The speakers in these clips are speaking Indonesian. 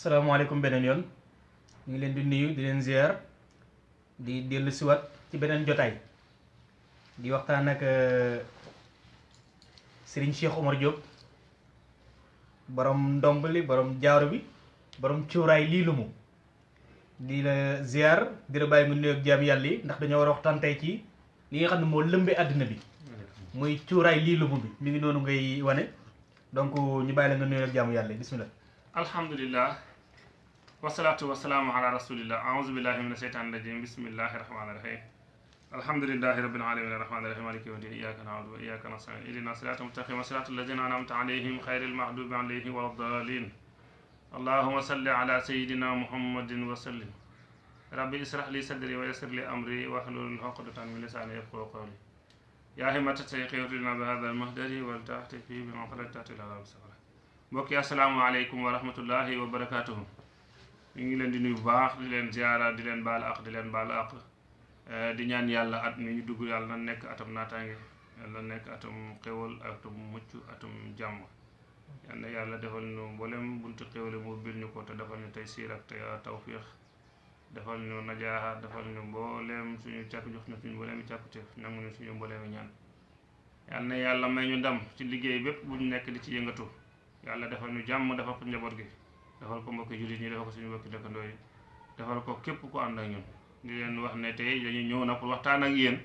salaamaaleykum beneen yoon ñu leen di nuyu di leen ziar di dellu siwaat ci beneen jotaay. Di waxtaan ak Serigne Cheikh Omar Diop borom ndomb li borom jaaro bi borom cuuraay lii lu mu. Di la ziar di la bàyyi nga nuyu ak jaam yàlla yi ndax dañoo war a waxtaan tey ci li nga xam ne moo lëmbee àddina bi. Muy cuuraay lii lu mu bi. Mi ngi noonu ngay wane. Donc ñu bàyyi la nga nuyu ak yi. Bismillah. Alhamdulillah والصلاة والسلام على رسول الله. أعوذ بالله من الشيطان الرجيم. بسم الله الرحمن الرحيم. الحمد لله رب العالمين. الرحمن الرحيم. مالك يوم الدين. إياك نعبد وإياك نستعين. إلى الصلاة المتقين صلاة الذين أنعمت عليهم خير المغضوب عليهم ولا الضالين. اللهم صل على سيدنا محمد وسلم. ربي اشرح لي صدري ويسر لي أمري واحلل عقدة من لساني يفقهوا قولي. يا همة سيقيرنا بهذا المهدر ولتأتي فيه بمغفرة تأتي الله السلام عليكم ورحمة الله وبركاته. Ñu ngi leen di nuyu baax di leen ziara di leen baal ak di leen baal ak di ñaan yàlla at mi ñu dugg yàlla na nekk atam naataange yàlla nekk atam xéwal atam mucc atam jàmm. Yal na yàlla defal ñu mboolem buntu xéwale mu bil ñu ko te defal ñu tey siir ak tey tawfiix defal ñu najaaxa defal ñu mboolem suñu càkk jox na suñu mboolem càkkuteef nangu ñu suñu mboolem ñaan. Yal na yàlla may ñu ndam ci liggéey bépp bu ñu nekk di ci yëngatu. Yàlla defal ñu jàmm defal ko njaboot gi defal ko mbokki jullit ñi defal ko suñu mbokki dëkkandoo yi ko képp ku ànd ak ñun. Di leen wax ne tey dañu ñëw na pour waxtaan ak yéen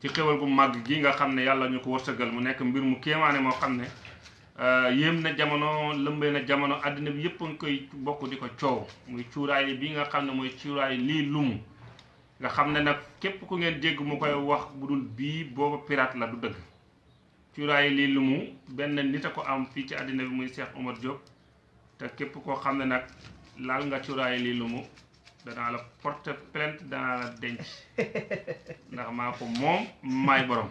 ci xéwal gu màgg gi nga xam ne yàlla ñu ko wërsëgal. Mu nekk mbir mu kéemaane moo xam ne yéem na jamono lëmbee na jamono àddina bi yëpp a koy bokk di ko coow. Muy cuuraay bi nga xam ne mooy cuuraay lii lumu. Nga xam ne nag képp ku ngeen dégg mu koy wax bu dul bii booba pirate la du dëgg. Cuuraay lii lu mu benn nit a ko am fii ci àddina muy Cheikh Omar te képp koo xam ne nag laal nga cuuraay lii lu mu danaa la porte plainte danaa la denc. Ndax maa ko moom maay borom.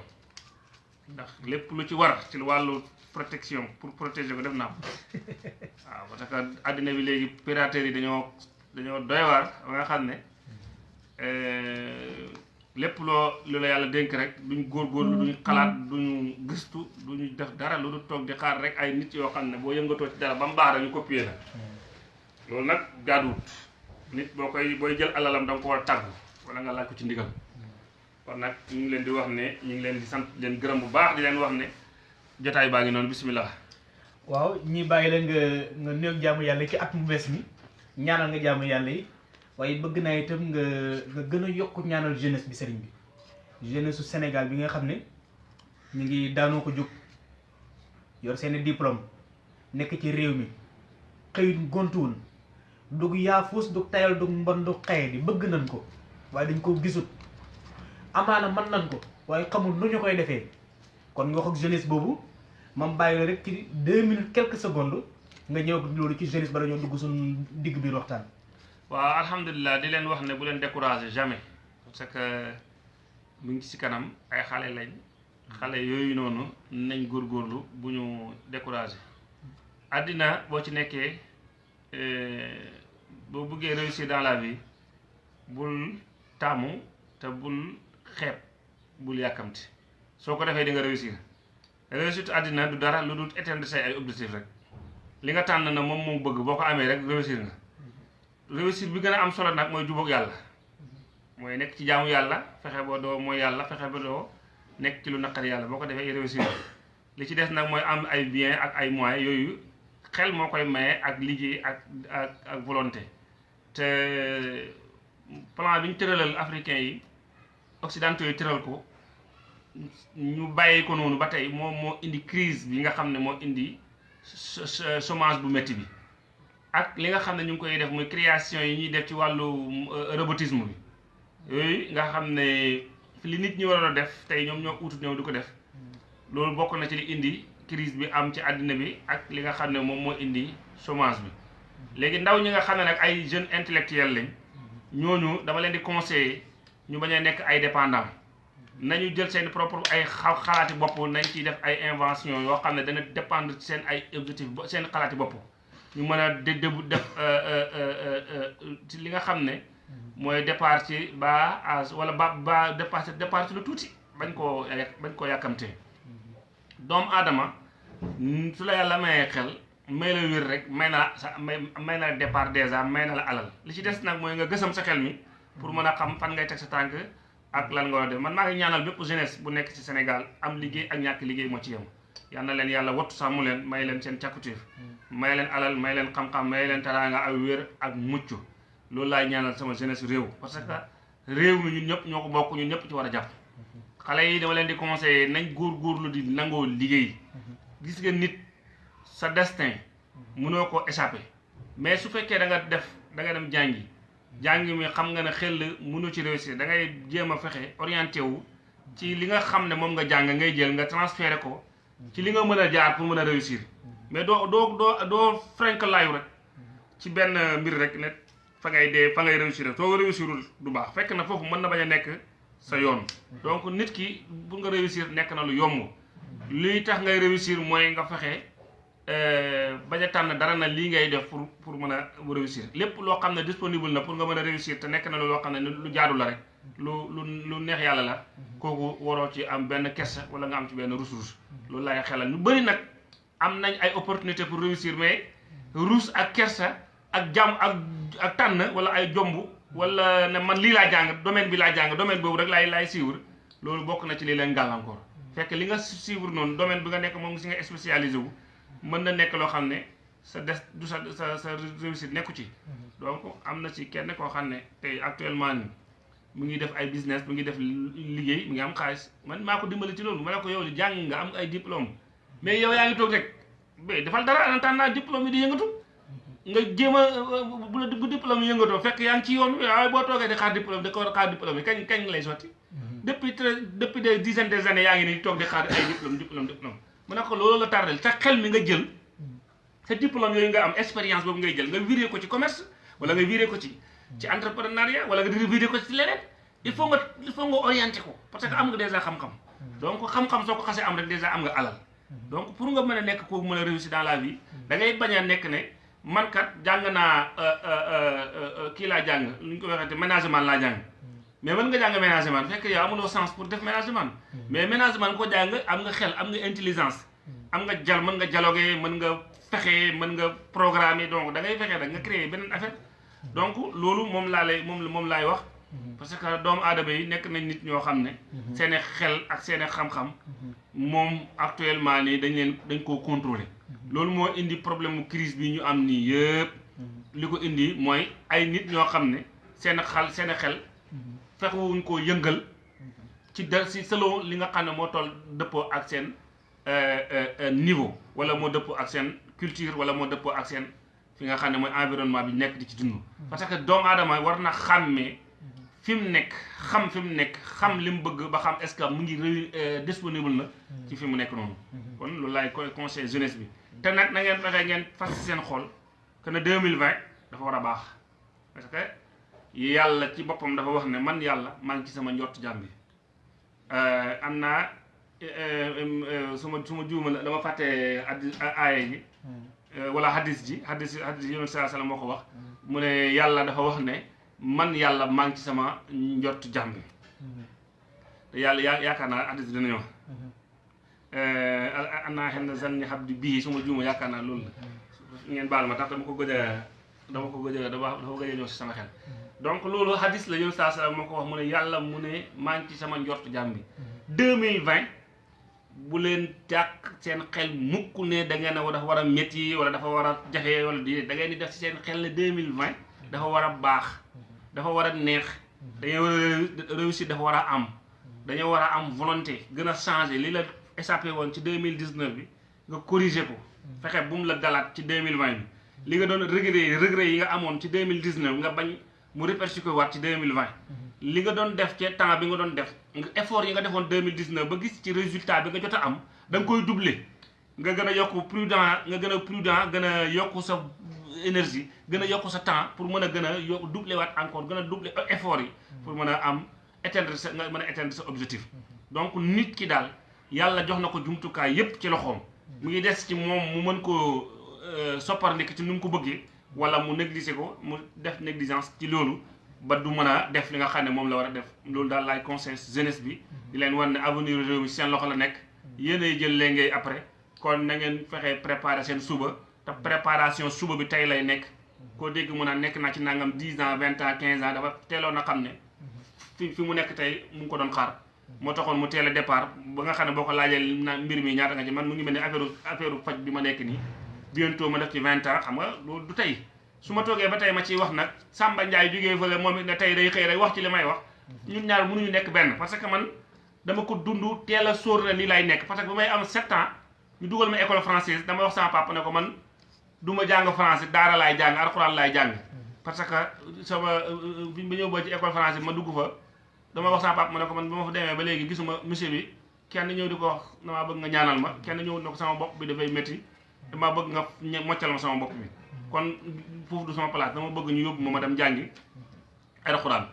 Ndax lépp lu ci war ci wàllu protection pour protéger ko def naa ko. Waaw parce que àddina bi léegi piraterie yi dañoo dañoo doy waar ba nga xam ne lépp loo lu la yàlla dénk rek duñ góorgóorlu duñ xalaat duñu gëstu duñu def dara lu du toog di xaar rek ay nit yoo xam ne boo yëngatoo ci dara ba mu baax dañu copier la. Loolu nag jaaduwut. Nit boo koy booy jël alalam da nga ko war a tàggu wala nga laaj ko ci ndigal. Kon nag ñu ngi leen di wax ne ñu ngi leen di sant leen gërëm bu baax di leen wax ne jotaay baa ngi noonu bismillah. Waaw ñi bàyyi la nga nga néew jaamu yàlla ci at mu bees mi. Ñaanal nga jaamu yàlla yi waaye bëgg naa itam nga nga gën a yokk ñaanal jeunesse bi sëriñ bi. Jeunesse Sénégal bi nga xam ne ngi daanoo ko jóg yor seeni diplôme nekk ci réew mi xëyut gontuwul dug yaafuus dug tayal dug mbon dug xaye di bëgg nañ ko waaye dañ ko gisut. Amaana mën nañ ko waaye xamul nu ñu koy defee. Kon nga ak jeunesse boobu mam bàyyi la rek ci deux minutes quelques secondes nga ñëw ak loolu ci jeunesse ba dañoo dugg suñu digg biir waxtaan waaw alhamdulilah di leen wax ne bu leen découragé jamais parce que mu ngi ci kanam ay xale lañ. Xale yooyu noonu nañ góorgóorlu bu ñu découragé àddina boo ci nekkee boo bëggee réussir dans la vie bul taamu te bul xeeb bul yàkkamti. Soo ko defee di nga réussir. Réussite àddina du dara lu dul atteindre say ay objectif rek. Li nga tànn na moom moom bëgg boo ko amee rek réussir nga. Réussite bi gën a am solo nag mooy jubóog yàlla. mooy nekk ci jaamu yàlla fexe ba doo mooy yàlla fexe ba doo nekk ci lu naqari yàlla. Boo ko defee réussir li ci des nag mooy am ay bien ak ay moyens. Yooyu xel moo koy maye ak liggéey ak ak ak volonté. Te plan bi ñu tëralal africain yi occidentaux yi tëral ko ñu bàyyi ko noonu ba tey moom moo indi crise bi nga xam ne moo indi chômage bu métti bi. Ak li nga xam ne ñu ngi koy def muy création yi ñuy def ci wàllu robotisme bi. Yooyu nga xam ne li nit ñi waroon a def tey ñoom ñoo utut ñoom di ko def. Loolu bokk na ci li indi crise bi am ci àddina bi ak li nga xam ne moom moo indi chômage bi. Léegi ndaw ñi nga xam ne nag ay jeunes intellectuels lañ ñooñu dama leen di conseiller ñu bañ a nekk ay dépendant nañu jël seen propre ay xalaati bopp nañ ciy def ay invention yoo xam ne dana dépendre ci seen ay objectif seen xalaati bopp. Ñu mën a dé def ci li nga xam ne mooy départ ci ba âge wala ba ba départ départ ci lu tuuti bañ koo bañ koo yàkkamtee doomu aadama su la yàlla mayee xel may la wér rek may na sa may may na départ dèjà may na la alal. Li ci des nag mooy nga gësam sa xel mi pour mën a xam fan ngay teg sa tànk ak lan nga war def. Man maa ngi ñaanal bépp jeunesse bu nekk ci Sénégal am liggéey ak ñàkk liggéey moo ci yem. Yal na leen yàlla wattu sàmmu leen may leen seen càkkutéef. May leen alal may leen xam-xam may leen teraanga ak wér ak mucc. Loolu laay ñaanal sama jeunesse réew. Parce que réew mi ñun ñëpp ñoo ko bokk ñun ñëpp ci war a jàpp. Xale yi dama leen di conseiller nañ góor-góorlu di nangoo liggéey. Gis nga nit sa destin mënoo ko échapper. Mais su fekkee da nga def da nga dem jàngi. Jàngi mi xam nga ne xel mënu ci réussir. Da ngay jéem a fexe orienté wu ci li nga xam ne moom nga jàng ngay jël nga transféré ko ci li nga mën a jaar pour mën a réussir. Mais doo doo doo doo frank laayu rek ci benn mbir rek ne fa ngay dee fa ngay réussir. Soo réussirul du baax. Fekk na foofu mën na bañ a nekk sa yoon. Donc nit ki pour nga réussir nekk na lu yomb. Liy tax ngay réussir mooy nga fexe bañ a tànn dara na lii ngay def pour pour mën a réussir. Lépp loo xam ne disponible na pour nga mën a réussir te nekk na loo xam ne lu jaadu rek. Lu lu lu neex yàlla la. Kooku waroo ci am benn kersa wala nga am ci benn rus-rus loolu laay xelal. Ñu bëri nag am nañ ay opportunité pour réussir mais rus ak kersa ak jàmm ak ak tànn wala ay jomb wala ne man lii laa jàng domaine bi laa jàng domaine boobu rek laay laay suivre. Loolu bokk na ci lii leen gàllankoor. Fekk li nga suivre noonu domaine bi nga nekk moom si nga spécialisé wu mën na nekk loo xam ne sa des du sa sa sa réussite nekku ci. Donc am na ci kenn koo xam ne tey actuellement ni mu ngi def ay business mu ngi def liggéey mu ngi am xaalis. Man maa ko dimbali ci loolu ma ne ko yow jàng nga am ay diplôme mais yow yaa ngi toog rek. Mais defal dara en que diplôme yi di yëngatu. Nga jéem a bu la bu diplôme yi yëngatoo fekk yaa ngi ci yoon waaye boo toogee di xaar diplôme di ko xaar diplôme yi kañ kañ lay sotti? Depuis très depuis des dizaines des années yaa ngi nii toog di xaar ay diplôme diplôme diplôme. Mu ne ko loolu la tardel sa xel mi nga jël. Sa diplôme yooyu nga am expérience boobu ngay jël nga viré ko ci commerce wala nga viré ko ci ci entrepreneuriat wala nga viré ko ci leneen il faut nga il faut nga orienté ko parce que am nga déjà xam-xam donc xam-xam soo ko xasee am rek déjà am nga alal? Donc pour nga mën a nekk kooku mën a réussir dans la vie da ngay bañ a nekk ne man kat jàng naa kii laa jàng lu ñu ko waxee ménagement laa jàng mais mën nga jàng ménagement fekk yow amuloo sens pour def ménagement mais ménagement ko jàng am nga xel am nga intelligence. Am nga jal mën nga dialoguer mën nga fexe mën nga programmer donc da ngay fexe rek nga créer beneen affaire donc loolu moom laa lay moom moom laay wax. Parce que doomu aadama yi nekk nañ nit ñoo xam ne seeni xel ak seeni xam-xam moom actuellement nii dañ leen dañ koo contrôler. Loolu moo indi problème mu crise bi ñu am nii yëpp. Li ko indi mooy ay nit ñoo xam ne seen xal seen xel fexewuñ koo yëngal ci da si selon li nga xam ne moo toll dëppoo ak seen niveau wala moo dëppoo ak seen culture wala moo dëppoo ak seen fi nga xam ne environnement parce que doomu aadama war na xàmmee fi mu nekk est-ce que mu ngi réu disponible na ci fi mu nekk noonu. kon loolu laay jeunesse bi. te nag na ngeen fexe ngeen que ne 2020 dafa war a baax. parce que yàlla ci boppam dafa man yàlla maa ngi ci sama njort wala hadis ji hadis hadis yonent alayhi wasallam moo ko wax. Mu ne yàlla dafa wax ne man yàlla maa ngi ci sama njort jàmm bi. Te yàlla yaa yaakaar naa hadis dina ñëw annaa xen zanni habdi bii suma juuma yaakaar naa loolu la. Ngeen baal ma tax dama ko gëj a dama ko gëj a dafa dafa gëj a ñëw si sama xel. Donc loolu hadis la saa salaam moo ko wax mu ne yàlla mu ne maa ngi ci sama njort jàmm bi. 2020 bu leen jàkk seen xel mukk ne da ngeen a war a métti wala dafa war a jafe wala di da ngeen di def si seen xel ne 2020 dafa war a baax dafa war a neex dañoo réussir dafa war a am dañoo war a am volonté gën a changer li la échappé woon ci 2019 bi nga corriger ko fexe bu mu la dalaat ci 2020 bi. Li nga doon regret regret yi nga amoon ci 2019 nga bañ mu répercuté waat ci 2020 li nga doon def ci temps bi nga doon def nga effort yi nga defoon 2019 ba gis ci résultat bi nga jot a am da nga koy doubler. Nga gën a yokk prudent nga gën a prudent gën a yokk sa énergie gën a yokk sa temps pour mën a gën a yokk doubler waat encore gën a doubler effort yi pour mën a am atteindre sa nga mën a atteindre sa objectif. Donc nit ki daal yàlla jox na ko jumtukaay yépp ci loxoom. Mu ngi des ci moom mu mën koo sopparndiki ci nu mu ko bëggee wala mu négliger ko mu def négligence ci loolu ba du mën a def li nga xam ne moom la war a def. Loolu daal laay conseil jeunesse bi. Di leen wan ne avenir la après. Kon na ngeen fexe préparer seen préparation suba bi tey lay nekk. Koo dégg mu naan nekk naa ci nangam 10 ans 20 ans 15 ans dafa a xam ne fi fi mu nekk tey mu ngi ko a départ. Ba nga xam ne boo ko laajee na mbir mi ñaata nga ci man mu ngi mel ne affaire affaire faj bi ma nekk nii. Bientôt ma def ci 20 ans. Xam du su ma toogee ba tey ma ciy wax nag Samba Ndiaye jógee fële moom ne tey day xëy rek wax ci li may wax. Ñun ñaar mënuñu nekk benn parce que man dama ko dund teel a na lii lay nekk parce que ba may am 7 ans ñu dugal ma école française dama wax sama papa ne ko man du ma jàng français daara laay jàng alxuraan laay jàng. Parce que sama bi ba ñëw ba ci école française ma dugg fa dama wax sama papa ma ne ko man ba ma fa demee ba léegi gisuma monsieur bi kenn ñëw di ko wax damaa bëgg nga ñaanal ma kenn ñëw ne ko sama bopp bi dafay métti damaa bëgg nga moccal ma sama bopp bi kon foofu du sama place dama bëgg ñu yóbbu ma ma dem jàngi alxuraan.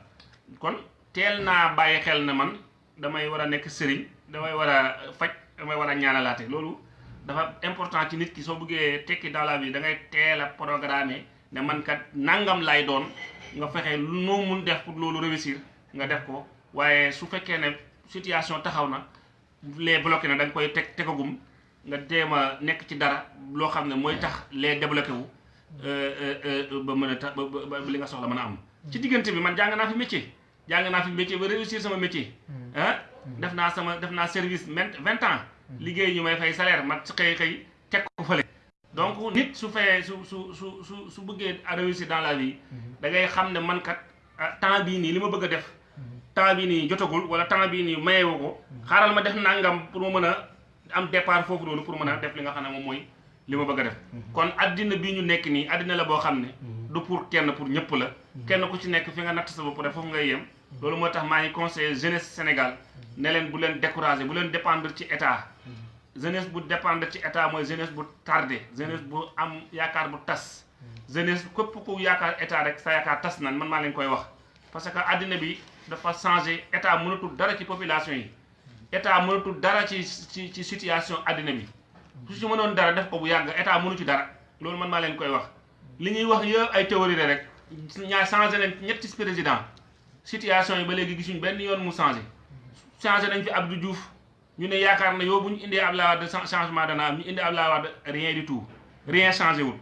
Kon teel naa bàyyi xel ne man damay war a nekk sëriñ damay war a faj damay war a ñaanalaate. Loolu dafa important ci nit ki soo bëggee tekki dans la vie da ngay teel a programmer ne man kat nangam lay doon nga fexe noo mun def pour loolu réussir nga def ko. Waaye su fekkee ne situation taxaw na les bloqué na da nga koy teg tegagum nga jéem a nekk ci dara loo xam ne mooy tax les débloqué wu ba mën a ba ba li nga soxla mën a am. ci diggante bi man jàng naa fi métier jàng naa fi métier ba réussir sama métier ah def naa sama def naa service vingt ans. liggéey ñu may fay salaire ma xëy xëy teg ko fële donc nit su fayee su su su su su bëggee réussir dans la vie da ngay xam ne man kat temps bii nii li ma bëgg a def. Temps bii nii jotagul wala temps bii nii mayewu ko xaaral ma def nangam pour ma mën a am départ foofu noonu pour mën a def li nga xam ne moom mooy li ma bëgg a def. Kon addina bii ñu nekk nii addina la boo xam ne du pour kenn pour ñëpp la. Kenn ku ci nekk fi nga natt sa bopp rek foofu ngay yem. Loolu moo tax maa ngi conseillé jeunesse Sénégal ne leen bu leen découragé bu leen dépendre ci état. Jeunesse bu dépendre ci état mooy jeunesse bu tardé jeunesse bu am yaakaar bu tas. Jeunesse képp ku yaakaar état rek sa yaakaar tas nan man maa leen koy wax. Parce que àddina bi dafa changé état mënatul dara ci population yi. État mënatul dara ci ci ci situation àddina bi. Su ci mënoon dara def ko bu yàgg état mënu ci dara. Loolu man maa leen koy wax. Li ñuy wax yëpp ay théorie la rek. Ñaa changé nañ ñetti président. Situation yi ba léegi gisuñ benn yoon mu changé. Changé nañ fi Abdou Diouf. Ñu ne yaakaar na yow bu ñu indee Abdoulaye Wade changement dana am ñu indi Abdoulaye Wade rien du tout. Rien changé wul.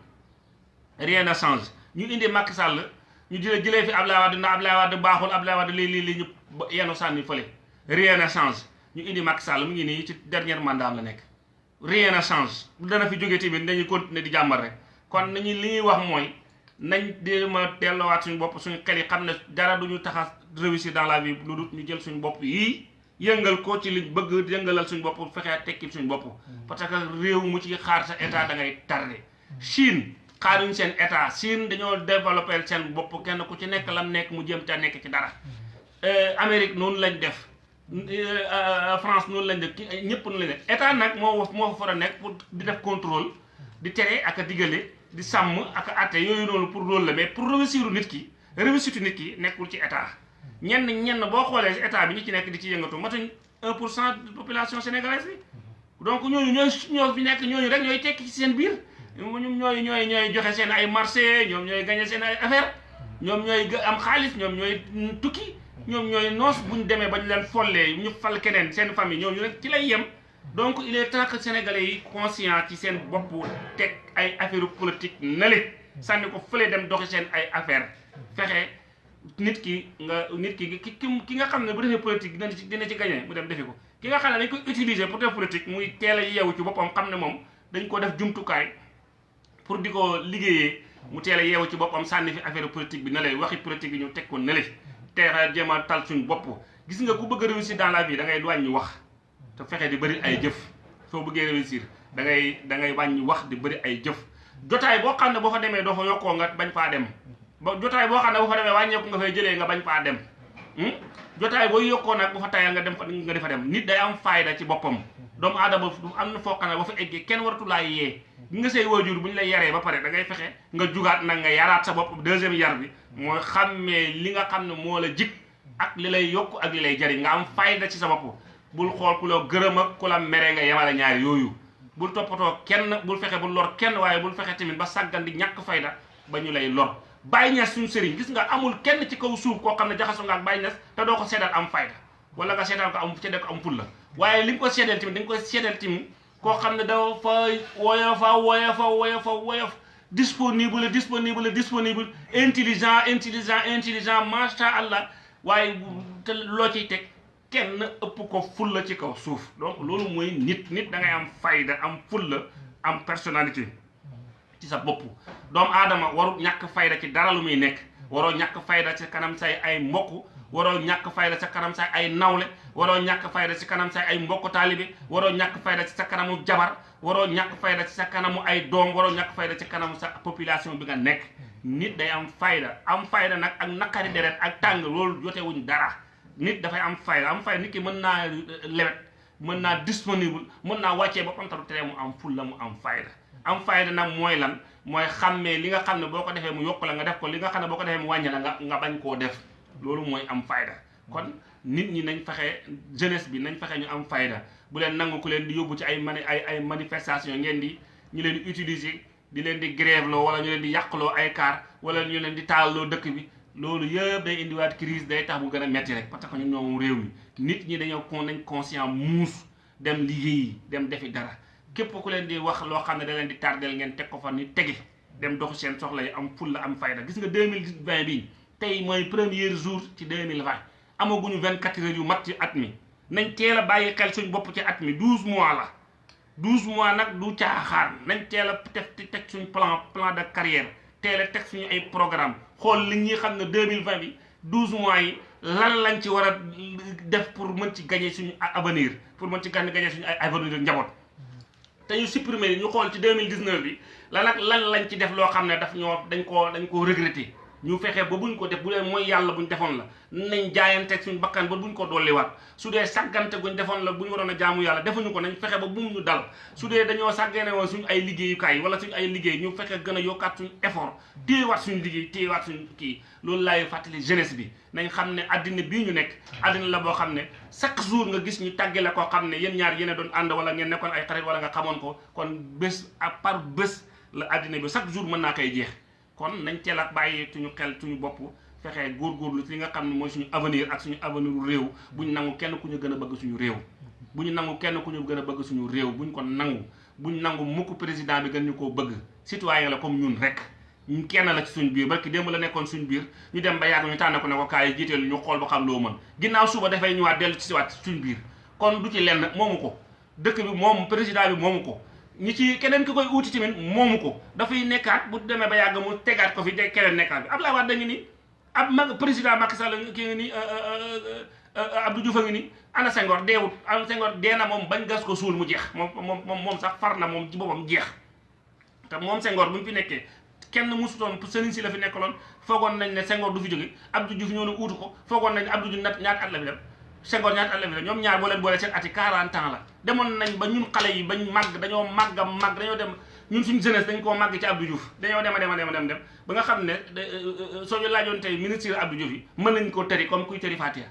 Rien na change ñu indi Macky Sall ñu jëlee jëlee fi Abdoulaye Wade na Abdoulaye Wade baaxul Abdoulaye Wade lii lii lii ñu yenu sànni fële. Rien na change ñu indi Macky Sall mu ngi nii ci dernier mandat la nekk. Rien na change dana fi jógee tamit dañuy continuer di jàmbar rek. Kon nañu li ñuy wax mooy nañ déema delloowaat suñu bopp suñu xel yi xam ne dara duñu tax a réussir dans la vie lu dul ñu jël suñu bopp yii yëngal ko ci liñ bëgg yëngalal suñu bopp fexee tekki suñu bopp. Parce que réew mu ci xaar sa état da ngay tardé. Chine xaaruñ seen état. Chine dañoo développé seen bopp. Kenn ku ci nekk lam nekk mu jëm ca nekk ci dara. Amérique noonu lañ def. France noonu lañ def ñëpp noonu lañ def état nag moo moo fa a nekk pour di def contrôle di tere ak a digale di sàmm ak atte yooyu noonu pour loolu la. Mais pour réussir nit ki réussite nit ki nekkul ci état. Ñenn ñenn boo xoolee état bi ñi ci nekk di ci yëngatu matuñ 1 pour cent de population sénégalaise bi. Donc ñooñu ñooy ñoo fi nekk ñooñu rek ñooy tekki ci seen biir. Ñoom ñooy ñooy ñooy joxe seen ay marché ñoom ñooy gagné seen ay affaire ñoom ñooy am xaalis ñoom ñooy tukki ñoom ñooy noos bu ñu demee ba ñu leen follee ñu fal keneen seen famille ñooñu rek ci lay yem. Donc il est temps que sénégalais yi conscient ci seen bopp teg ay affaire politique nale sànni ko fële dem doxi seen ay affaire fexe nit ki nga nit ki ki nga xam ne bu defee politique dina ci dina ci gagné mu dem defi ko. Ki nga xam ne dañ koy utiliser pour def politique muy teel a yeewu ci boppam xam ne moom dañ ko def jumtukaay pour di ko mu teel a ci boppam sànni fi affaire politique bi na lay waxi politique bi ñu teg ko nale teera jéem a tal suñ bopp. Gis nga ku bëgg a réussir dans la vie da ngay wàññi wax te fexe di bëri ay jëf. Soo bëggee réussir da ngay da ngay wàññi wax di bëri ay jëf. Jotaay boo xam ne boo fa demee doo fa yokkoo nga bañ faa dem. Ba jotaay boo xam ne boo fa demee wàññeeku nga fay jëlee nga bañ faa dem. Jotaay boo yokkoo nag bu fa tayal nga dem fa nga defa dem. Nit day am fayda ci boppam. Doomu aadama am na foo xam ne ba fa eggee kenn waratu laa yee. nga say waajur bu ñu lay yaree ba pare da ngay fexe nga jugaat nag nga yaraat sa bopp deuxième yar bi. mooy xàmmee li nga xam ne moo la jik ak li lay yokk ak li lay jariñ nga am fayda ci sa bopp. bul xool ku la gërëm ak ku la mere nga yemale ñaari yooyu. bul toppatoo kenn bul fexe bul lor kenn waaye bul fexe tamit ba sàggan di ñàkk fayda ba ñu lay lor. Bàyyi ñes suñu gis nga amul kenn ci kaw suuf koo xam ne jaxasoo nga ak bàyyi doo ko seedal am fayda wala nga seedal ko am seedal ko am ful la. waaye li nga ko seedal tamit da nga tamit koo xam ne dafa woyofa woyofa woyofa woyof disponible disponible disponible intelligent intelligent intelligent macha allah. waaye te loo ciy teg kenn ëpp ko fulla ci kaw suuf. donc loolu mooy nit nit da ngay am fayda am fulla am personnalité ci sa bopp. doomu aadama waru ñàkk fayda ci dara lu muy nekk. Waroo ñàkk fayda ci kanam say ay mbokk waroo ñàkk fayda sa kanam say ay nawle waroo ñàkk fayda ci kanam say ay mbokk taalibe waroo ñàkk fayda ci sa kanamu jabar waroo ñàkk fayda ci sa kanamu ay doom waroo ñàkk fayda ci kanamu sa population bi nga nekk. Nit day am fayda am fayda nag ak naqari deret ak tàng loolu jotewuñ dara. Nit dafay am fayda am nit ki mën naa lewet mën naa disponible mën naa wàccee boppam taru tere mu am fulla mu am fayda. Am fayda nag mooy lan mooy xàmmee li nga xam ne boo ko defee mu yokk la nga def ko li nga xam ne boo ko defee mu wàññi la nga nga bañ koo def. Loolu mooy am fayda. Kon nit ñi nañ fexe jeunesse bi nañ fexe ñu am fayda. Bu leen nangu ku leen di yóbbu ci ay mani ay ay manifestation ngeen di ñu leen di utiliser di leen di grève loo wala ñu leen di yàqloo ay car wala ñu leen di taalloo dëkk bi. Loolu yëpp day indiwaat crise day tax mu gën a metti rek parce que ñun ñoom réew mi nit ñi dañoo kon nañ conscient muus dem liggéeyi dem defi dara. Képp ku leen di wax loo xam ne da leen di tardel ngeen teg ko fa ni tegi dem doxu seen soxla yi am fulla am fayda. Gis nga 2020 bii tey mooy premier jour ci 2020 amaguñu 24 heures yu mat ci at mi. Nañ teel a bàyyi xel suñ bopp ci at mi. 12 mois la. 12 mois nag du caaxaan. Nañ teel a def teg suñ plan plan de carrière. Teel teg suñu ay programme. Xool li ñuy xam ne 2020 bi 12 mois yi lan lañ ci war a def pour mën ci gagner suñu avenir pour mën ci gagner suñu ay avenir njaboot. Te ñu supprimer ñu xool ci 2019 bi lan ak lan lañ ci def loo xam ne daf ñoo dañ koo dañ koo regretter. Ñu fexe ba buñ ko def bu dee mooy yàlla buñ defoon la nañ jaayanteeg suñ bakkan ba buñ ko dolliwaat su dee sàggante guñ defoon la bu ñu waroon a jaamu yàlla defuñu ko nañ fexe ba bu ñu dal su dañoo sàggane woon suñ ay liggéeyukaay wala suñ ay liggéey ñu fexe gën a suñ effort téyewaat suñ liggéey téyewaat suñ kii loolu laay fàttali jeunesse bi nañ xam ne addina bii ñu nekk addina la boo xam ne chaque jour nga gis ñu tàggale koo xam ne yéen ñaar yéen doon wala ngeen ay xarit wala nga ko kon bés à part bés la addina bi chaque jour mën naa jeex kon nañ teel a bàyyi suñu xel suñu bopp fexe góorgóorlu ci li nga xam ne mooy suñu avenir ak suñu avenir réew bu ñu nangu kenn ku ñu gën a bëgg suñu réew. bu ñu nangu kenn ku ñu gën a bëgg suñu réew bu ñu ko nangu bu ñu nangu mukk président bi gën ñu koo bëgg citoyen la comme ñun rek. ñu kenn la ci suñu biir barki démb la nekkoon suñu biir ñu dem ba yàgg ñu tànn ko ne ko kaay jiiteel ñu xool ba xam loo mën. ginnaaw suba dafay ñëwaat dellu ci siwaat suñu biir kon du ci lenn moomu ko dëkk bi moom président bi moomu ko ñi ci keneen ki koy uuti tamit moomu ko. dafay nekkaat bu demee ba yàgg mu tegaat ko fi de keneen nekkaat bi Abdoulaye Wade da ngi ni ab mag président Macky ki ngi nii Abdou Diouf a ngi ni ana Senghor deewut ana dee na moom bañ gas ko suul mu jeex. Moom moom moom sax far na moom ci boppam jeex. Te moom Senghor bu ñu fi nekkee kenn musutoon sëriñ si la fi nekkaloon. Foogoon nañ ne Senghor du fi jóge Abdou Diouf ñoo ne uutu ko. Foogoon nañ ne Abdou Diouf nat ñaata at la fi dem. Senghor ñaata at la fi dem ñoom ñaar boo leen seen ati 40 ans la. Demoon nañ ba ñun xale yi bañ màgg dañoo màgg a màgg dañoo dem ñun suñu jeunesse dañ koo màgg ci Abdou Diouf. Dañoo dem a dem a dem a dem ba nga xam ne soo ñu laajoon tey ministre Abdou Diouf yi mën nañ koo tëri comme kuy tëri Fatiha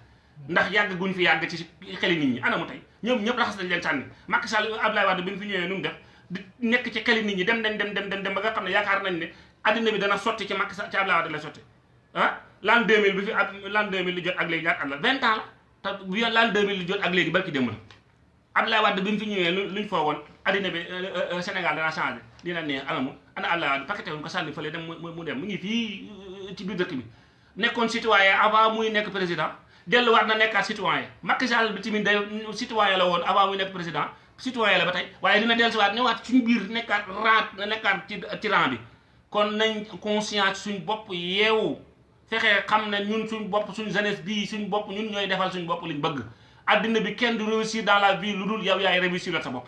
ndax yàgg guñ fi yàgg ci xeli nit ñi. Ana mu tey ñoom ñëpp raxas nañ leen sànni. Macky Sall Abdoulaye Wade bi fi ñëwee nu mu def di nekk ci xeli nit ñi dem dem dem dem dem dem ba nga xam ne yaakaar nañ ne addina bi dana sotti ci Macky Sall ci Abdoulaye Wade la sotti. Ah l'an 2000 bi fi l'an 2000 li jot ak léegi ñaata at la. 20 ans la te bu l'an 2000 li jot ak léegi barki démb la. Abdoulaye Wade bi mu fi ñëwee luñ foogoon addina bi Sénégal dana changé dina neex anamu ana Abdoulaye Wade paqueté wuñ ko sànni fële dem mu dem mu ngi fii ci biir dëkk bi. Nekkoon citoyen avant muy nekk président delluwaat na nekkaat citoyen. Macky Sall bi tamit day citoyen la woon avant muy nekk président citoyen la ba tey. Waaye dina dellusiwaat newaat suñu biir nekkaat rang nekkaat ci ci rang bi. Kon nañ conscience suñ bopp yeewu. Fexe xam ne ñun suñ bopp suñ jeunesse bii suñ bopp ñun ñooy defal suñ bopp liñ bëgg. Addina bi kenn du réussir dans la vie lu dul yow yaay réussir la sa bopp.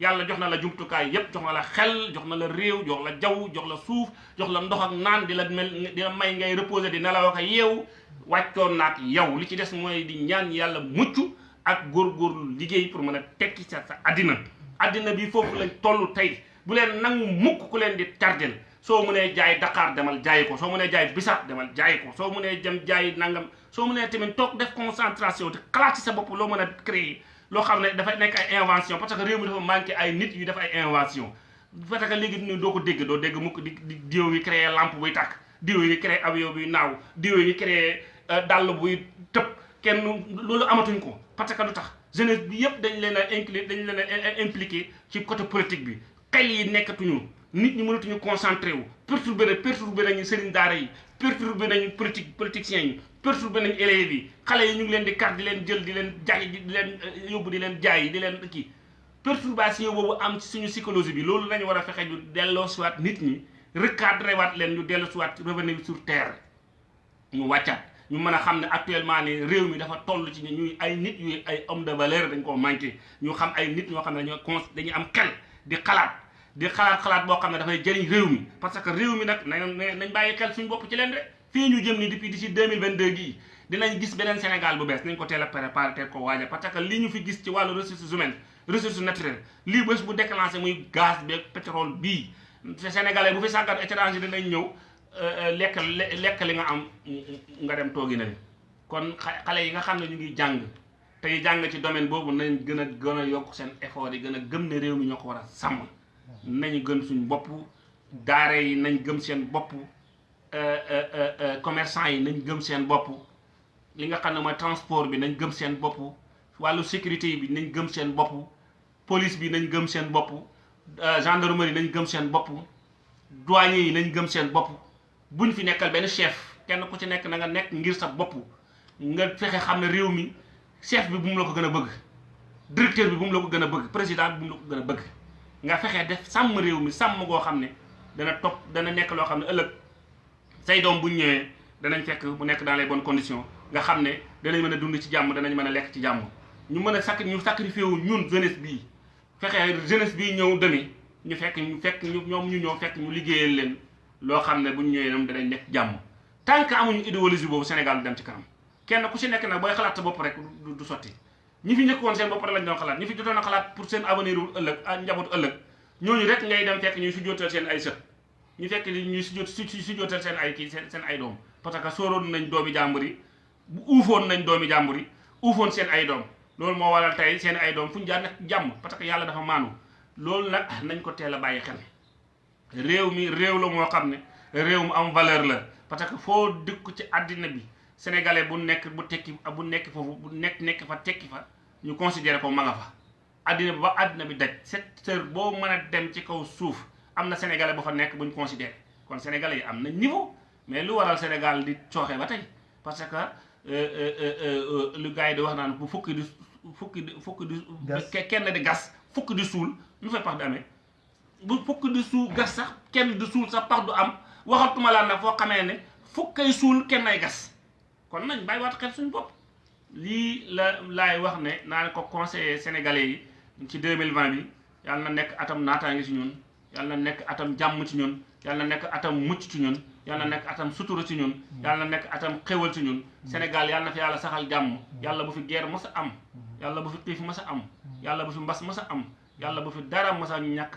Yàlla jox na la jumtukaay yépp jox na la xel jox na la réew jox la jaww jox la suuf jox la ndox ak naan di la mel di la may ngay reposer di nelaw ak yeewu wàccoon naak yow. Li ci des mooy di ñaan yàlla mucc ak góorgóorlu liggéey pour mën a tekki sa addina. Addina bi foofu lañ toll tey. Bu leen nangu mukk ku leen di tardel soo mënee jaay Dakar demal jaayi ko soo mënee jaay bisaab demal jaayi ko soo mënee dem jaayi nangam soo mënee tamit toog def concentration te xalaat ci sa bopp loo mën a créer loo xam ne dafay nekk ay invention parce que réew mi dafa manqué ay nit yu def ay invention. Parce que léegi nii doo ko dégg doo dégg mukk di di diw yi créé lampe buy tàkk diw yi créer avion buy naaw diw yi créer dàll buy tëb kenn loolu amatuñ ko. Parce que lu tax? Jeunesse bi yëpp dañ leen a inclure dañ leen a impliqué ci côté politique bi. Xel yi nekkatuñu nit ñi mënatuñu concentré wu. Perturbé na perturbé nañu sëriñ daara yi perturbé nañu politique politiciens yi perturbé nañu élèves yi. Xale yi ñu ngi leen di kar di leen jël di leen jaay di leen yóbbu di leen jaay di leen kii. Perturbation boobu am ci suñu psychologie bi. Loolu lañu war a fexe ñu delloo siwaat nit ñi recadré waat leen ñu dellu siwaat revenir sur terre. Ñu wàccaat. Ñu mën a xam ne actuellement ni réew mi dafa toll ci ñuy ay nit yu ay homme de valeur dañ koo manqué. Ñu xam ay nit ñoo xam ne dañoo am xel di xalaat di xalaat xalaat boo xam ne dafay jëriñ réew mi parce que réew mi nag nañ nañ bàyyi xel suñu bopp ci leen de fii ñu jëm ni depuis d'ici 2022 gii dinañ gis beneen Sénégal bu bees nañ ko teel a préparé teel ko waaja parce que li ñu fi gis ci wàllu ressources humaines ressources naturelles lii bés bu déclenché muy gaz beeg pétrole bii sénégalais bu fi sàggat étranger dinañ ñëw lekk lekk li nga am nga dem toogi na kon xale yi nga xam ne ñu ngi jàng tey jàng ci domaine boobu nañ gën a gën a yokk seen effort yi gën a gëm ne réew mi ñoo ko war a sàmm nañu gën suñ bopp daare yi nañ gëm seen bopp commerçant yi nañ gëm seen bopp li nga xam ne mooy transport bi nañ gëm seen bopp wàllu sécurité bi nañ gëm seen bopp police bi nañ gëm seen bopp gendarmerie nañ gëm seen bopp douanier yi nañ gëm seen bopp. Buñ fi nekkal benn chef kenn ku ci nekk na nga nekk ngir sa bopp nga fexe xam ne réew mi chef bi bu mu la ko gën a bëgg directeur bi bu la ko gën a bëgg président bi bu mu la ko gën a bëgg. Nga fexe def sàmm réew mi sàmm goo xam ne dana topp dana nekk loo xam ne ëllëg say doom bu ñëwee danañ fekk mu nekk dans les bonnes conditions nga xam ne danañ mën a dund ci jàmm danañ mën a lekk ci jàmm. ñu mën a sacri ñu sacrifié wu ñun jeunesse bii fexe jeunesse bii ñëw demi ñu fekk ñu fekk ñu ñoom ñu ñëw fekk ñu liggéeyal leen loo xam ne buñ ñëwee ñoom danañ nekk jàmm. tant que amuñu idéologie boobu Sénégal dem ci kanam. kenn ku ci nekk nag booy xalaat bopp rek du sotti. Ñi fi njëkkoon seen bopp lañ doon xalaat ñi fi jotoon a xalaat pour seen avenir wu ëllëg ak njabootu ëllëg ñooñu rek ngay dem fekk ñuy sujjootal seen ay sët. ñu fekk ñuy sujjoot sujjootal seen ay kii seen ay doom parce que sóoroon nañ doomi jàmbur yi uufoon nañ doomi jàmbur yi uufoon seen ay doom loolu moo waral tey seen ay doom fu ñu jaar nag jàmm parce que yàlla dafa maanu loolu nag nañ ko teel a bàyyi xel. réew mi réew la moo xam ne réew mu am valeur la parce que foo dëkk ci àddina bi sénégalais bu nekk bu tekki bu nekk foofu bu nekk nekk fa tekki fa ñu considéré ko ma nga fa. Àddina bi ba àddina bi daj secteur boo mën a dem ci kaw suuf am na sénégalais bu fa nekk buñ considéré. Kon sénégalais yi am na niveau mais lu waral Sénégal di cooxe ba tey? Parce que lu gars yi di wax naan bu fukki di fukki di fukki di kenn di gas fukki di suul lu fay pax di amee? Bu fukki di suul gas sax kenn di suul sax pax du am. Waxatuma laa nag foo xamee ne fukkay suul kenn ay gas. Kon nañ bàyyi waat xel suñu bopp lii la laay wax ne naa ko conseiller sénégalais yi ci 2020 bi yàlla na nekk atam naataange ci ñun yàlla na nekk atam jàmm ci ñun yàlla na nekk atam mucc ci ñun yàlla na nekk atam sutura ci ñun yàlla na nekk atam xéwal ci ñun. Sénégal yàlla na fi yàlla saxal jàmm yàlla bu fi guerre mës a am yàlla bu fi xiif mës a am yàlla bu fi mbas mës a am yàlla bu fi dara mës a ñàkk.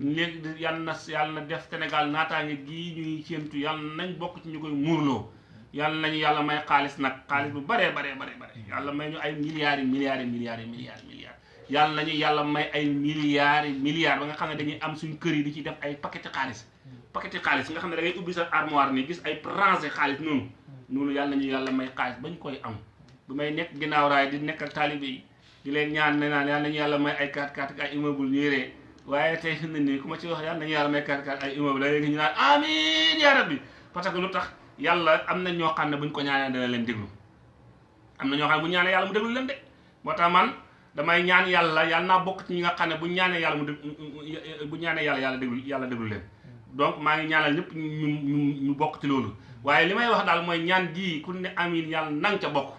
Léegi yàlla na yàlla na def Sénégal naataange gii ñuy séentu yàlla nañ bokk ci ñu koy muurloo. Yàlla nañu yàlla may xaalis nag xaalis bu baree baree baree bare yàlla may ñu ay milliards milliards milliards milliards milliards. Yàlla nañu yàlla may ay milliards milliards ba nga xam ne dañuy am suñ kër yi di ci def ay paquet xaalis. Paquet xaalis nga xam ne da ngay ubbi sa armoire nii gis ay rangé xaalis noonu. Noonu yàlla nañu yàlla may xaalis bañ koy am. Bu may nekk ginnaaw raay di nekk ak taalibe yi di leen ñaan ne naan yàlla nañu yàlla may ay 4x4 ak ay immeuble ñuy waaye tey fi mu ne nii ku ma ci wax yàlla nañu yàlla may 4x4 ay immeuble léegi ñu naan amiin yaa rabbi. Parce que lu tax yàlla am na ñoo xam ne buñ ko ñaanee dana leen déglu. Am na ñoo xam ne bu ñaanee yàlla mu déglu leen de. Moo tax man damay ñaan yàlla yàlla naa bokk ci ñi nga xam ne bu ñaanee yàlla mu bu ñaanee yàlla yàlla déglu yàlla déglu leen. Donc maa ngi ñaanal ñëpp ñu ñu ñu bokk ci loolu. Waaye li may wax daal mooy ñaan gii ku ne amiin yàlla nang ca bokk.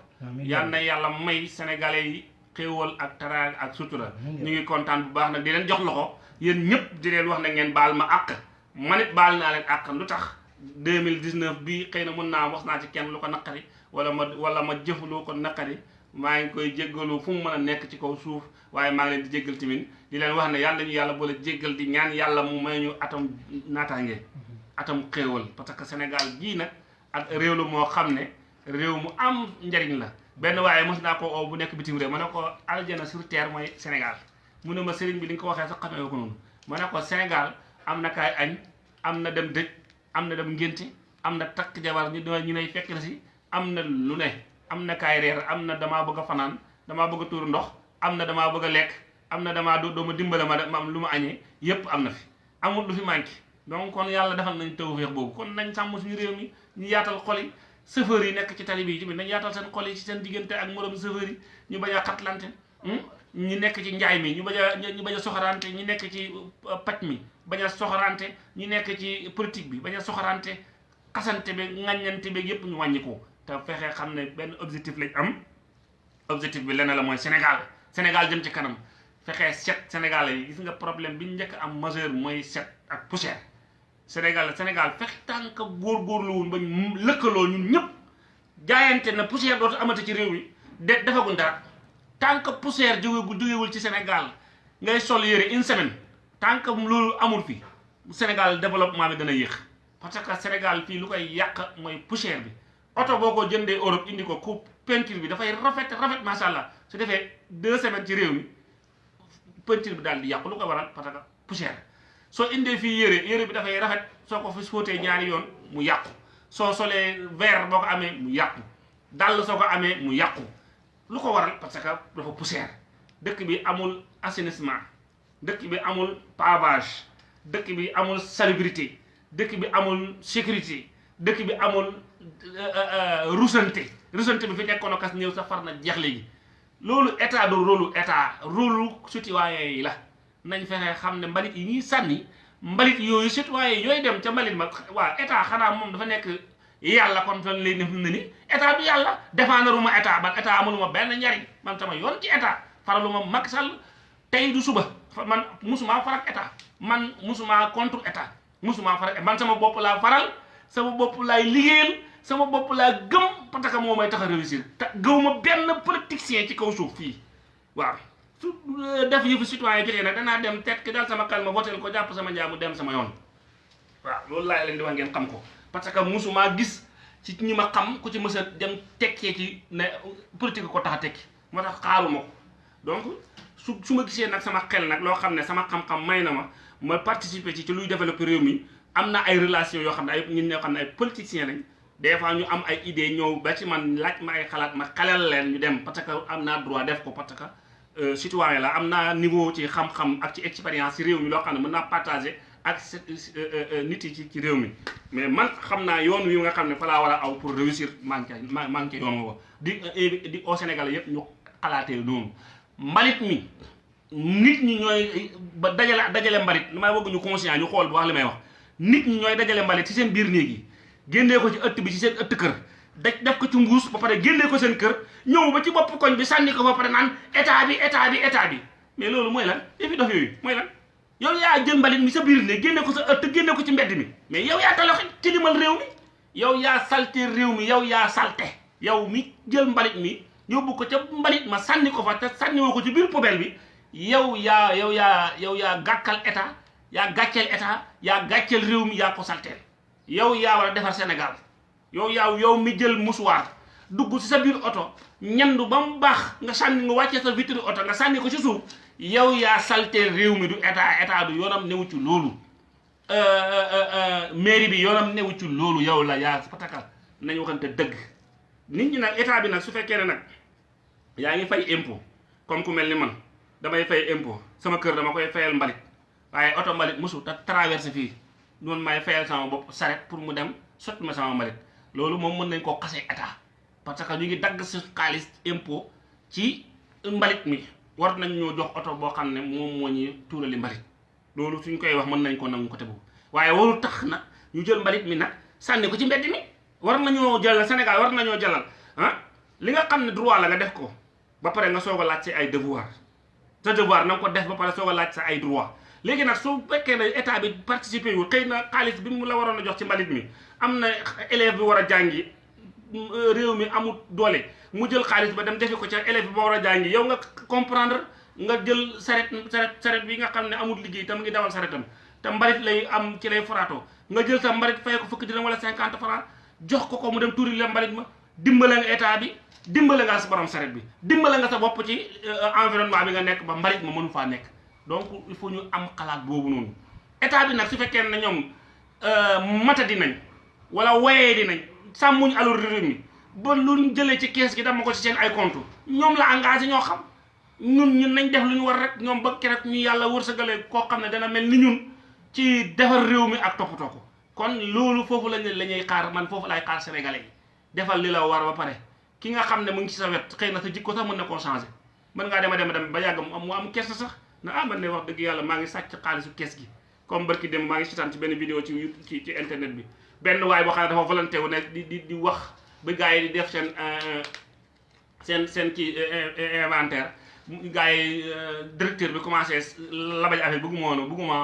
Yàlla na yàlla may sénégalais yi xéewal ak taraag ak sutura. Ñu ngi kontaan bu baax nag di leen jox loxo. Yéen ñëpp di leen wax na ngeen baal ma àq. Man it baal naa leen àq. Lu tax 2019 bii xëy na mun naa wax naa ci kenn lu ko naqari wala ma wala ma jëf lu ko naqari. Maa ngi koy jéggalu fu mu mën a nekk ci kaw suuf waaye maa ngi leen di jéggal tamit. Di leen wax ne yàlla ñu yàlla boole jéggal di ñaan yàlla mu may ñu atam naataange atam xéewal. Parce que Sénégal gii nag ak réew la moo xam ne réew mu am njariñ la. Benn waaye mos naa ko oo bu nekk bitim réew ma ne ko aljana sur terre mooy Sénégal. Mu ne ma sëriñ bi li ko waxee sax xamee ko noonu. Ma am na kaay na dem am na dem ngénte am na takk jabar ñu ñu nay fekk si am na lu ne. Am na kaay reer am na damaa bëgg a fanaan damaa bëgg tuur ndox am na damaa bëgg lekk am na damaa doo ma dimbale ma am lu ma añee yépp am na fi. Amul lu fi manqué. Donc kon yàlla defal nañ tawfeex boobu. Kon nañ sàmm suñu réew ñu yaatal xol yi. Chauffeur yi nekk ci tali bi nañ yaatal seen xol ci seen diggante ak moroom chauffeur yi ñu bañ a xatlante. Ñu nekk ci njaay mi ñu bañ a ñu bañ a soxorante ñu nekk ci paj mi bañ a soxorante ñu nekk ci politique bi bañ a soxorante xasante bi ŋàññante bi yépp ñu wàññi te fexe xam ne benn objectif lañ am. objectif bi lenn la mooy Sénégal. Sénégal jëm ci kanam. Fexe set Sénégal yi. Gis nga problème bi njëkk am majeur mooy set ak poussière. Sénégal Sénégal fexe tànk góorgóorlu woon ba ñu lëkkaloo ñun ñëpp jaayante na poussière dootu amati ci réew mi. De defaguñ tant que poussière jógewul ci Sénégal ngay sol yére une semaine tant que loolu amul fi Sénégal développement bi dana yéex. Parce que Sénégal fii lu koy yàq mooy poussière bi. Oto boo ko jëndee Europe indi ko ku peinture bi dafay rafet rafet macha allah. Su defee deux semaines ci réew mi peinture bi daal di yàqu. Lu ko waral? Parce que poussière. Soo indee fii yére yére bi dafay rafet soo ko fi fóotee ñaari yoon mu yàqu. Soo solee verre boo ko amee mu yàqu. Dàll soo ko amee mu yàqu lu ko waral parce que dafa poussière. Dëkk bi amul assainissement. Dëkk bi amul pavage. Dëkk bi amul salubrité. Dëkk bi amul sécurité. Dëkk bi amul rusante rusante bi fi nekkoon kas ñëw sa far na jeex léegi loolu état du rôlu état. Rôlu citoyen yi la. Nañ fexe xam ne mbalit yi ñuy sànni mbalit yooyu citoyen yooyu dem ca mbalit ma. Waa état xanaa moom dafa nekk yàlla kon fan lay def ni état yàlla défendre ma état ban état amuluma benn njariñ. Man sama yoon ci état faraluma Macky Sall. Tey du suba man musuma farak état. Man musuma contre état. Musuma farak man sama bopp laa faral sama bopp laay liggéeyal sama bopp laa gëm parce que moo may tax a réussir. Gëwuma benn politicien ci kaw suuf fii. Waaw. Su def yëfu citoyen jotee nag danaa dem tet ki daal sama kalma votel ko jàpp sama njaamu dem sama yoon. Waaw loolu laay leen di wax xam ko parce que musuma gis ci ñi ma xam ku ci mës a dem tekkee ci ne politique ko tax tekki. Moo tax donc su sama xel nag loo xam ne sama xam-xam may na ma ma participer ci ci luy développer réew mi am na ay relations yoo xam ne ay ñun ñoo xam ne ay politiciens lañ. Des fois ñu am ay idées ñëw ba ci man laaj ma ay xalaat ma xelal leen ñu dem parce que droit def ko parce que citoyen la. Am naa niveau ci xam-xam ak ci expérience ci réew mi loo xam ne mën naa partager ak nit yi ci ci réew mi. Mais man xam naa yoon wi nga xam ne fa laa war a aw pour réussir manqué manqué yoon woo di di au Sénégal yëpp ñu xalaatee noonu. Mbalit mi nit ñi ñooy ba dajale dajale mbalit li may bëgg ñu conscient ñu xool bu wax li may wax. Nit ñi ñooy dajale mbalit ci seen biir néeg yi ko ci ëtt bi ci seen ëtt kër daj def ko ci mbuus ba pare génnee ko seen kër ñëw ba ci bopp koñ bi sànni ko ba pare naan état bi état bi état bi. Mais loolu mooy lan? Yëfi dof yooyu mooy lan yow yaa jël mbalit mi sa biir néeg génne ko sa ëtt génne ko ci mbedd mi. Mais yow yaa taloxi tilimal réew mi. Yow yaa salte réew mi yow yaa salte. Yow mi jël mbalit mi yóbbu ko ca mbalit ma sànni ko fa te sànniwoo ko ci biir poubelle bi. Yow yaa yow yaa yow yaa gàkkal état yaa gàcceel état yaa gàcceel réew mi yaa ko salteel. Yow yaa war a defar Sénégal. Yow yaa yow mi jël musuwaar dugg ci sa biir oto ñandu ba mu baax nga sànni nga wàccee sa vitre oto nga sànni ko ci suuf yow yaa salteel réew mi du état état du yoonam newu ci loolu. Mairie bi yoonam newu ci loolu yow la yaa pataka. Nañu waxante dëgg. Nit ñi nag état bi nag su fekkee ne nag yaa ngi fay impôt comme ku mel ni man damay fay impôt. Sama kër dama koy fayal mbalit. Waaye oto mbalit mosu te traversé fii. Noonu may fayal sama bopp saret pour mu dem sotti ma sama mbalit. Loolu moom mën nañ koo xasee état. Parce que ñu ngi dagg si xaalis impôt ci mbalit mi war nañ ñoo jox oto boo xam ne moom moo ñuy tuurali mbalit. Loolu suñ koy wax mën nañ ko nangu côté boobu. Waaye waru tax nag ñu jël mbalit mi nag sànni ko ci mbedd mi. War nañoo jëlal Sénégal war nañoo jëlal ah li nga xam ne droit la nga def ko ba pare nga soog a ay devoir. Sa devoir na ko def ba pare soog a ay droit. Léegi nag su fekkee ne état bi participer yu xëy na xaalis bi mu la waroon a jox ci mbalit mi am élève bi war a réew mi amul doole mu jël xaalis ba dem defi ko ca élève bi ba war a jàngi. Yow nga comprendre nga jël saret saret saret bi nga xam ne amul liggéey te mu ngi dawal saretam. Te mbalit lay am ci lay foraatoo. Nga jël sa mbalit fay ko fukki dina wala cinquante francs jox ko ko mu dem tuuri ma dimbale nga état bi dimbale nga sa borom saret bi dimbale nga sa bopp ci environnement bi nga nekk ba mbalit ma mënu faa nekk. Donc il faut ñu am xalaat boobu noonu. État bi nag su fekkee ne ñoom mata di nañ wala wayee di nañ sàmmuñ alal réew mi. Ba lu ñu jëlee ci kees gi dama ko ci seen ay compte. Ñoom la engagé ñoo xam. Ñun ñun nañ def lu war rek. Ñoom ba ñu yàlla wërsëgale koo xam ne dana mel ñun ci defar réew mi ak ko. Kon loolu foofu lañ la xaar. Man foofu lay xaar sénégalais yi. Defal li la war ba pare. Ki nga xam ne mu ngi ci sa wet xëy na sa jikko sax mën na koo changé mën ngaa dema dem dem ba yàgg mu am mu am kersa sax. Na ah man ne wax dëgg yàlla maa ngi sàcc xaalisu kees gi. Comme barki dem maa ngi ci benn vidéo ci internet bi benn waay boo xam ne dafa volonté wu ne di di di wax ba gars yi di def seen seen seen kii inventaire. Gars yi directeur bi commencé labaj affaire bëgguma woon bëgguma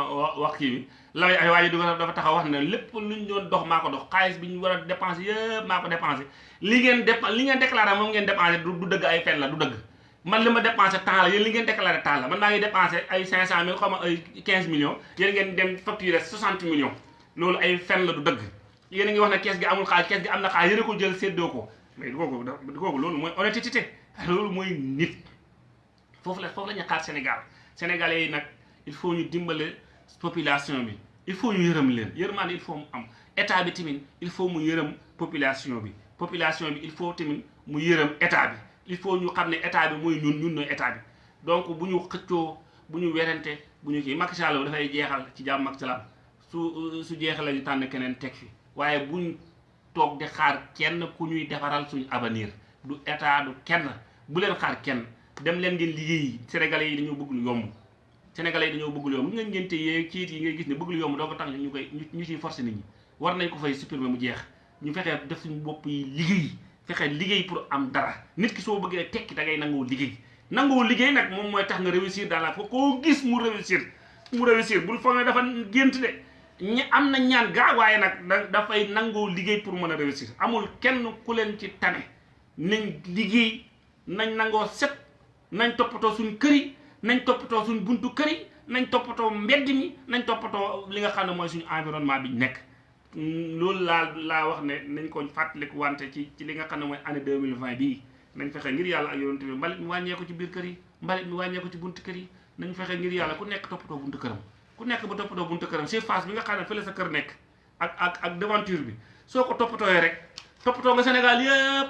wax kii bi. Labaj affaire waa du dafa taxaw wax ne lépp lu ñu doon dox maa ko dox xaalis bi ñu war a dépensé yëpp maa ko dépensé li ngeen dép li ngeen déclaré moom ngeen dépensé du dëgg ay fen la du dëgg. Man li ma dépensé temps la yéen li ngeen déclaré temps la man maa ngi dépensé ay 500 mille xaw ma ay 15 millions yéen ngeen dem facturé 60 millions. Loolu ay fen la du dëgg yéen a ngi wax ne kees gi amul xaalis kees gi am na xaalis yéen a ko jël séddoo ko. Mais kooku kooku loolu mooy honnêteté loolu mooy nit. Foofu la foofu la ñu xaar Sénégal. Yi nag il faut ñu dimbale population bi. Il faut ñu yërëm leen. Yërmaande il faut mu am. État bi tamit il faut mu yërëm population bi. Population bi il faut tamit mu yërëm état bi. Il faut ñu xam ne état bi mooy ñun ñun nooy état bi. Donc bu ñu xëccoo bu ñu werante bu ñu kii. Macky Sall dafay jeexal ci jàmm ak salaam. Su su jeexalee ñu tànn keneen teg fi. Waaye buñ toog di xaar kenn ku ñuy defaral suñu avenir. du état du kenn. bu leen xaar kenn. dem leen ngeen liggéey sénégalais yi dañoo bëgg lu yomb. Sénégalais yi dañoo bëgg lu yomb. Nga ngeen te yee ciit yi ngay gis ne bëgg lu yomb doo ko tax ñu koy ñu ciy forcé nit ñi. War nañ ko fay supprimer mu jeex. ñu fexee def suñu bopp yi liggéey. fexe liggéey pour am dara. nit ki soo bëggee tekki da ngay nangoo liggéey. nangoo liggéey nag moom mooy tax nga réussir dans la koo gis mu réussir. mu réussir. bul foog ne dafa gént de ñi am na ñaan gaa waaye nag da dafay nangoo liggéey pour mën a réussir. Amul kenn ku leen ci tane. Nañ liggéey nañ nangoo set nañ toppatoo suñ kër yi nañ toppatoo suñ buntu kër yi nañ toppatoo mbedd mi nañ toppatoo li nga xam ne mooy suñu environnement bi nekk. Loolu laa laa wax ne nañ ko fàttaliku wante ci ci li nga xam ne mooy année 2020 bii. Nañ fexe ngir yàlla ak yonent bi mbalit mi wàññee ko ci biir kër yi mbalit mi ko ci buntu kër yi. Nañ fexe ngir yàlla ku toppatoo buntu këram ku nekk ba toppatoo buntu këram surface bi nga xam ne fële sa kër nekk ak ak ak devanture bi. Soo ko toppatooyee rek toppatoo nga Sénégal yëpp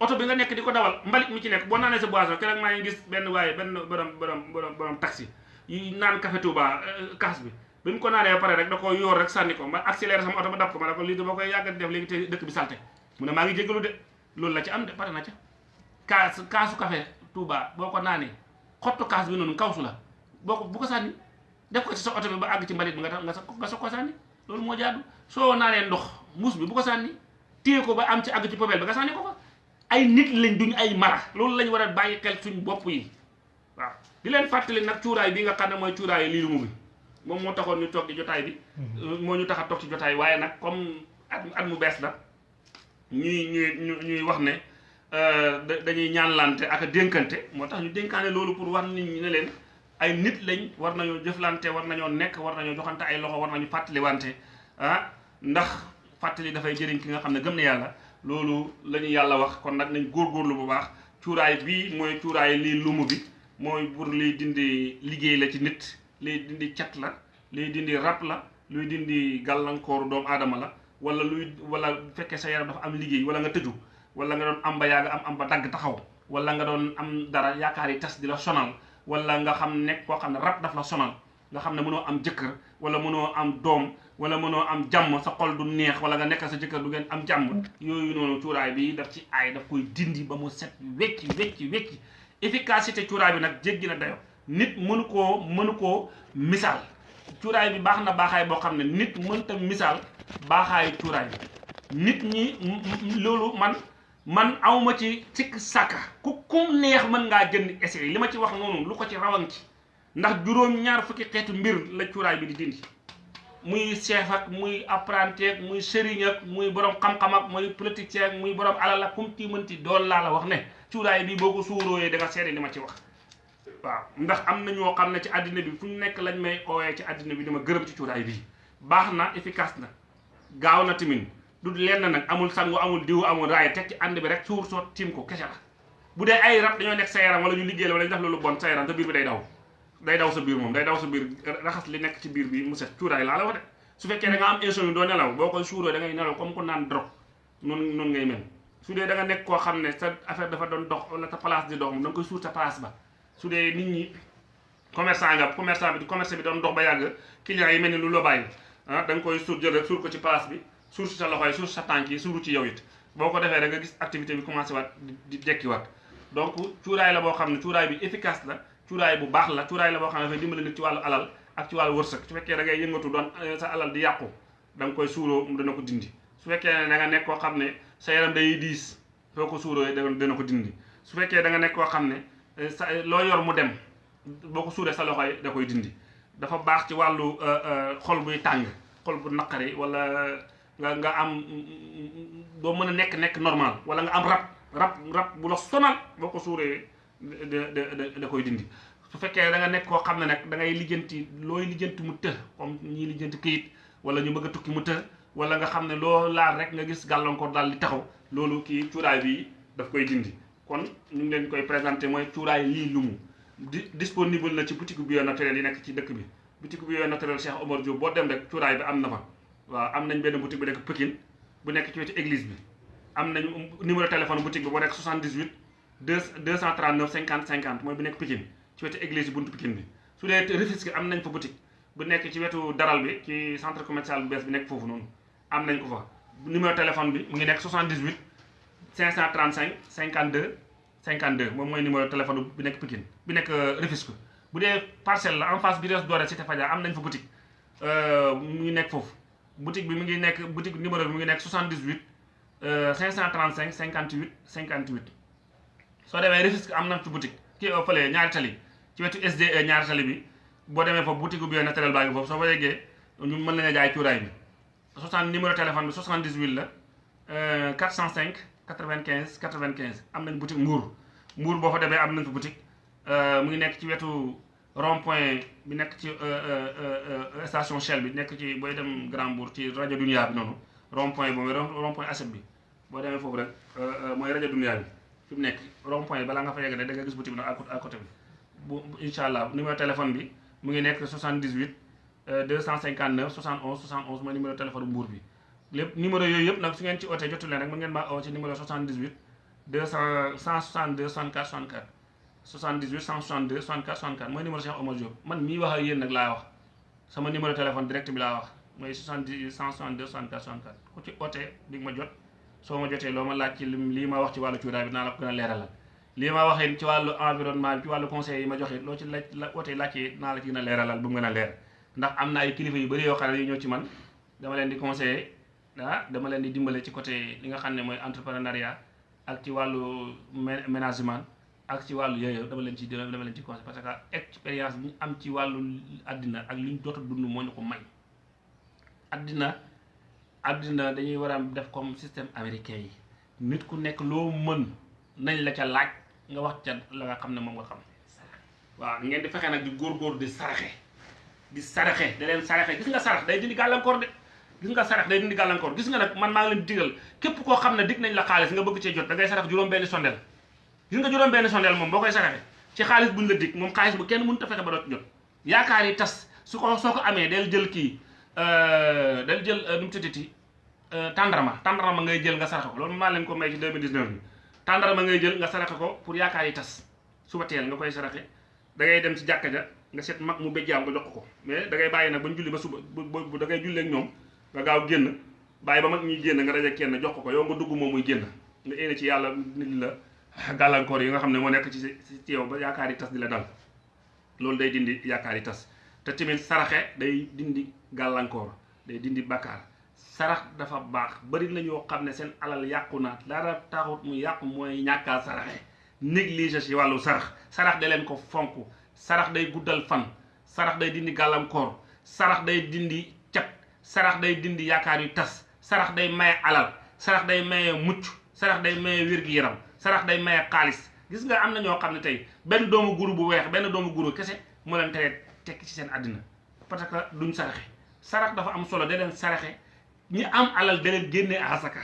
oto bi nga nekk di ko dawal mbalit mi ci nekk boo naanee sa boisson keroog maa ngi gis benn waaye benn borom borom borom borom taxi yi naan café Touba kaas bi. Bi mu ko naanee pare rek da ko yoor rek sànni ko ma accéléré sama oto ba dab ko ma ne ko lii dama koy yàgg def léegi te dëkk bi salte. Mu ne maa ngi jégalu de loolu la ci am de pare na ca. Kaas kaasu café Touba boo ko naanee xottu kaas bi noonu kawsu la boo ko bu ko sànni def ko ci sa oto bi ba àgg ci mbalit bi nga nga nga soog ko sànni loolu moo jaadu. Soo naanee ndox muus bi bu ko sànni téye ko ba am ci àgg ci poubelle ba nga sànni ko fa. Ay nit lañ duñ ay mara. Loolu lañ war a bàyyi xel suñ bopp yi. Waaw. Di leen fàttali nag cuuraay bi nga xam ne mooy cuuraay lii lu mu bi moom moo taxoon ñu toog di jotaay bi. Moo ñu tax a toog ci jotaay waaye nag comme at at mu bees la ñuy ñuy ñuy wax ne dañuy ñaanlante ak a dénkante. Moo tax ñu dénkaane loolu pour war nit ñi ne leen ay nit lañ war nañoo jëflante war nañoo nekk war nañoo joxante ay loxo war nañu fàttaliwante ah ndax fàttali dafay jëriñ ki nga xam ne gëm na yàlla. Loolu la ñu yàlla wax kon nag nañ góorgóorlu bu baax. Cuuraay bii mooy cuuraay lii lumu bi mooy pour liy dindi liggéey la ci nit liy dindi cat la liy dindi rab la luy dindi gàllankooru doomu aadama la wala luy wala fekkee sa yaram dafa am liggéey wala nga tëju wala nga doon am ba yàgg am am ba dagg taxaw wala nga doon am dara yaakaar yi tas di la sonal wala nga xam nekk koo xam ne rab daf la sonal nga xam ne mënoo am jëkkër wala mënoo am doom wala mënoo am jàmm sa xol du neex wala nga nekk sa jëkkër du ngeen am jàmm. Yooyu noonu cuuraay bi daf ci aay daf koy dindi ba mu set wecci wecci wecci efficacité cuuraay bi nag jéggi na dayo. Nit mënu koo mënu koo misaal. Cuuraay bi baax na baaxaay boo xam ne nit mënta misaal baaxaayu cuuraay bi. Nit ñi loolu man man awma ci sikk sàkka. ku kum neex mën ngaa jënd essai. li ma ci wax noonu lu ko ci rawan ci. ndax juróom ñaar fukki xeetu mbir la cuuraay bi di dindi. muy chef muy apprenti muy sëriñ ak muy borom xam-xam ak muy politicien ak muy borom alal ak kum ci mënti doon laa la wax ne. cuuraay bi boo ko suurooyee da nga seede li ma ci wax. waaw ndax am na ñoo xam ne ci àddina bi fu ñu nekk lañ may oowee ci àddina bi dama gërëm ci cuuraay bi. baax na efficace na. gaaw na tamit du lenn nag amul sangu amul diw amul raaya teg ci ànd bi rek suur soo tiim ko kese la. Bu dee ay rab dañoo nekk sa yaram wala ñu liggéey la wala ñu def loolu bon sa yaram sa biir bi day daw. Day daw sa biir moom day daw sa biir raxas li nekk ci biir bi mu set cuuraay laa la wax su fekkee da nga am insomnie doo nelaw boo koy suuroo da ngay nelaw comme ko naan drogue. Noonu noonu ngay mel. Su dee da nga nekk koo xam ne sa affaire dafa doon dox wala sa place di dox koy suur sa place ba. Su dee nit ñi commerçant nga commerçant bi commerce bi doon dox ba yàgg clients yi mel ni lu la bàyyi ah koy suur jël rek suur ko ci place bi suur si sa loxo yi suur si sa tànk yi suuru ci yow it. Boo ko defee rek nga gis activité bi commencé waat di dekki waat donc cuuraay la boo xam ne cuuraay bi efficace la cuuraay bu baax la cuuraay la boo xam ne dafay dimbali nit ci wàllu alal ak ci wàllu wërsëg. Su fekkee da ngay yëngatu doon sa alal di yàqu da nga koy suuroo dana ko dindi. Su fekkee ne da nga nekk koo xam ne sa yaram day diis soo ko suuroo dana ko dindi. Su fekkee da nga nekk koo xam ne sa loo yor mu dem boo ko suuree sa loxo yi da koy dindi. Dafa baax ci wàllu xol buy tàng xol bu naqari wala nga nga am doo mën a nekk nekk normal wala nga am rab rab rab bu la sonal boo ko suuree da da koy dindi. Su fekkee da nga nekk koo xam ne nag da ngay lijjanti looy lijjanti mu të comme ñii lijjanti këyit wala ñu bëgg a tukki mu të wala nga xam ne loo laal rek nga gis gàllankoor daal di taxaw loolu kii cuuraay bi daf koy dindi. Kon ñu ngi leen koy présenté mooy cuuraay lii lumu di disponible na ci boutique bio naturel yi nekk ci dëkk bi. Boutique bio naturel Cheikh Omar Diop boo dem rek bi am na fa. Waaw am nañ benn boutique bu nekk Pikine bu nekk ci wetu église bi. Am nañ numéro téléphone boutique bi boo nekk 78 2 239 50 50 mooy bu nekk Pikine ci wetu église bi buntu Pikine bi. Su dee Rufisque am nañ fa boutique bu nekk ci wetu daral bi foofu noonu. Am nañ ko fa. Numéro téléphone bi mu ngi nekk 78 535 52 52 moom mooy numéro téléphone bi nekk Pikine bi nekk Rufisque. Bu dee parcelle la en face bi res doore cité Fadia am nañ fa boutique mu ngi nekk foofu. Boutique bi mu ngi nekk boutique numéro bi mu ngi nekk 78 535 58 58 soo demee Rufisque am fi boutique. Kii fële ñaari tali ci wetu SDE ñaari tali bi. Boo demee foofu boutique bio naturel baa ngi foofu. Soo fa yeggee ñu mën nañu bi. 60 numéro téléphone bi 78 la 405 95 95 am nañ boutique Mbour. Mbour boo fa demee am nañ fa boutique. Mu ngi nekk ci wetu rond point bi nekk ci station Shell bi nekk ci booy dem Grand Mbour ci rajo Dunia bi noonu rond point boobu rond point ASEP bi boo demee foofu rek mooy rajo Dunia bi fi mu nekk rond point balaa nga fa yegg ne da nga gis boutique bi nag à côté bi. Bu incha allah numéro téléphone bi mu ngi nekk 78 259 71 71 mooy numéro téléphone Mbour bi. Lépp numéro yooyu yëpp nag su ngeen ci ootee jotu leen rek mën ngeen maa oo ci numéro 78 200 162 64 64 78 162 64 64 mooy numéro Cheikh Omar Diop. Man mii wax ak yéen nag laa wax. Sama numéro téléphone direct bi laa wax. Mooy 78 162 64 64 ku ci ootee di nga ma jot. Soo ma jotee loo ma laaj ci lii ma wax ci wàllu cuuraay bi naa la ko gën a leeralal. Lii ma waxee ci wàllu environnement bi ci wàllu conseil yi ma joxe loo ci laaj la ootee laajte naa la ci gën a leeralal bu mu gën a leer. Ndax am na ay kilifa yu bëri yoo xam ne yu ñëw ci man. Dama leen di conseiller ah dama leen di dimbale ci côté li nga xam ne mooy entrepreneuriat ak ci wàllu ménagement. Ak ci wàllu yooyu dama leen ci dama leen ci conseil parce que expérience bi am ci wàllu àddina ak li ñu jot dund moo ñu ko may. Àddina àddina dañuy war a def comme système américain yi. Nit ku nekk loo mën nañ la ca laaj nga wax ca la nga xam ne moom nga xam. Waaw ngeen di fexe nag di góor-góor di saraxe. Di saraxe da leen saraxe. Gis nga sarax day dindi gàllankoor de. Gis nga sarax day dindi gàllankoor. Gis nga nag man maa ngi leen digal képp koo xam ne dig nañ la xaalis nga bëgg cee jot da ngay sarax juróom-benni sondeel gis nga juróom-benni sondeel moom boo koy saraxe ci xaalis buñ la dig moom xaalis bu kenn mënut a fexe ba doo ci jot. Yaakaar yi tas su ko soo ko amee del jël kii del jël nu mu tuddati tàndarma. Tàndarma ngay jël nga saraxe ko. Loolu maa leen ko may ci 2019 bi. Tàndarma ngay jël nga saraxe ko pour yaakaar yi tas. Suba teel nga koy saraxe da ngay dem ci jàkka ja nga seet mag mu béjjaaw nga jox ko mais da ngay bàyyi nag ba ñu julli ba suba bu da ngay jullee ak ñoom nga gaaw génn bàyyi ba mag ñuy génn nga daje kenn jox ko ko. Yow nga dugg moom muy génn. Nga éene ci yàlla nit la gàllankoor yi nga xam ne moo nekk ci ci yow ba yaakaar yi tas di dal. Loolu day dindi yaakaar yi tas. Te tamit saraxe day dindi gàllankoor day dindi bakkaar sarax dafa baax. Bari na ñoo xam alal yàqu na. Dara taxut mu yàqu mooy ñàkkaa saraxe. Négligé ci wàllu sarax. Sarax da leen ko fonk. Sarax day guddal fan. Sarax day dindi gàllankoor. Sarax day dindi cat. Sarax day dindi yaakaar yu tas. Sarax day maye alal. Sarax day maye mucc. Sarax day maye wér-gi-yaram sarax day maye xaalis. Gis nga am na ñoo xam ne tey benn doomu guru bu weex benn doomu guru kese moo leen tere tekki ci seen àddina parce que duñ saraxe. Sarax dafa am solo da leen ñi am alal da leen hasaka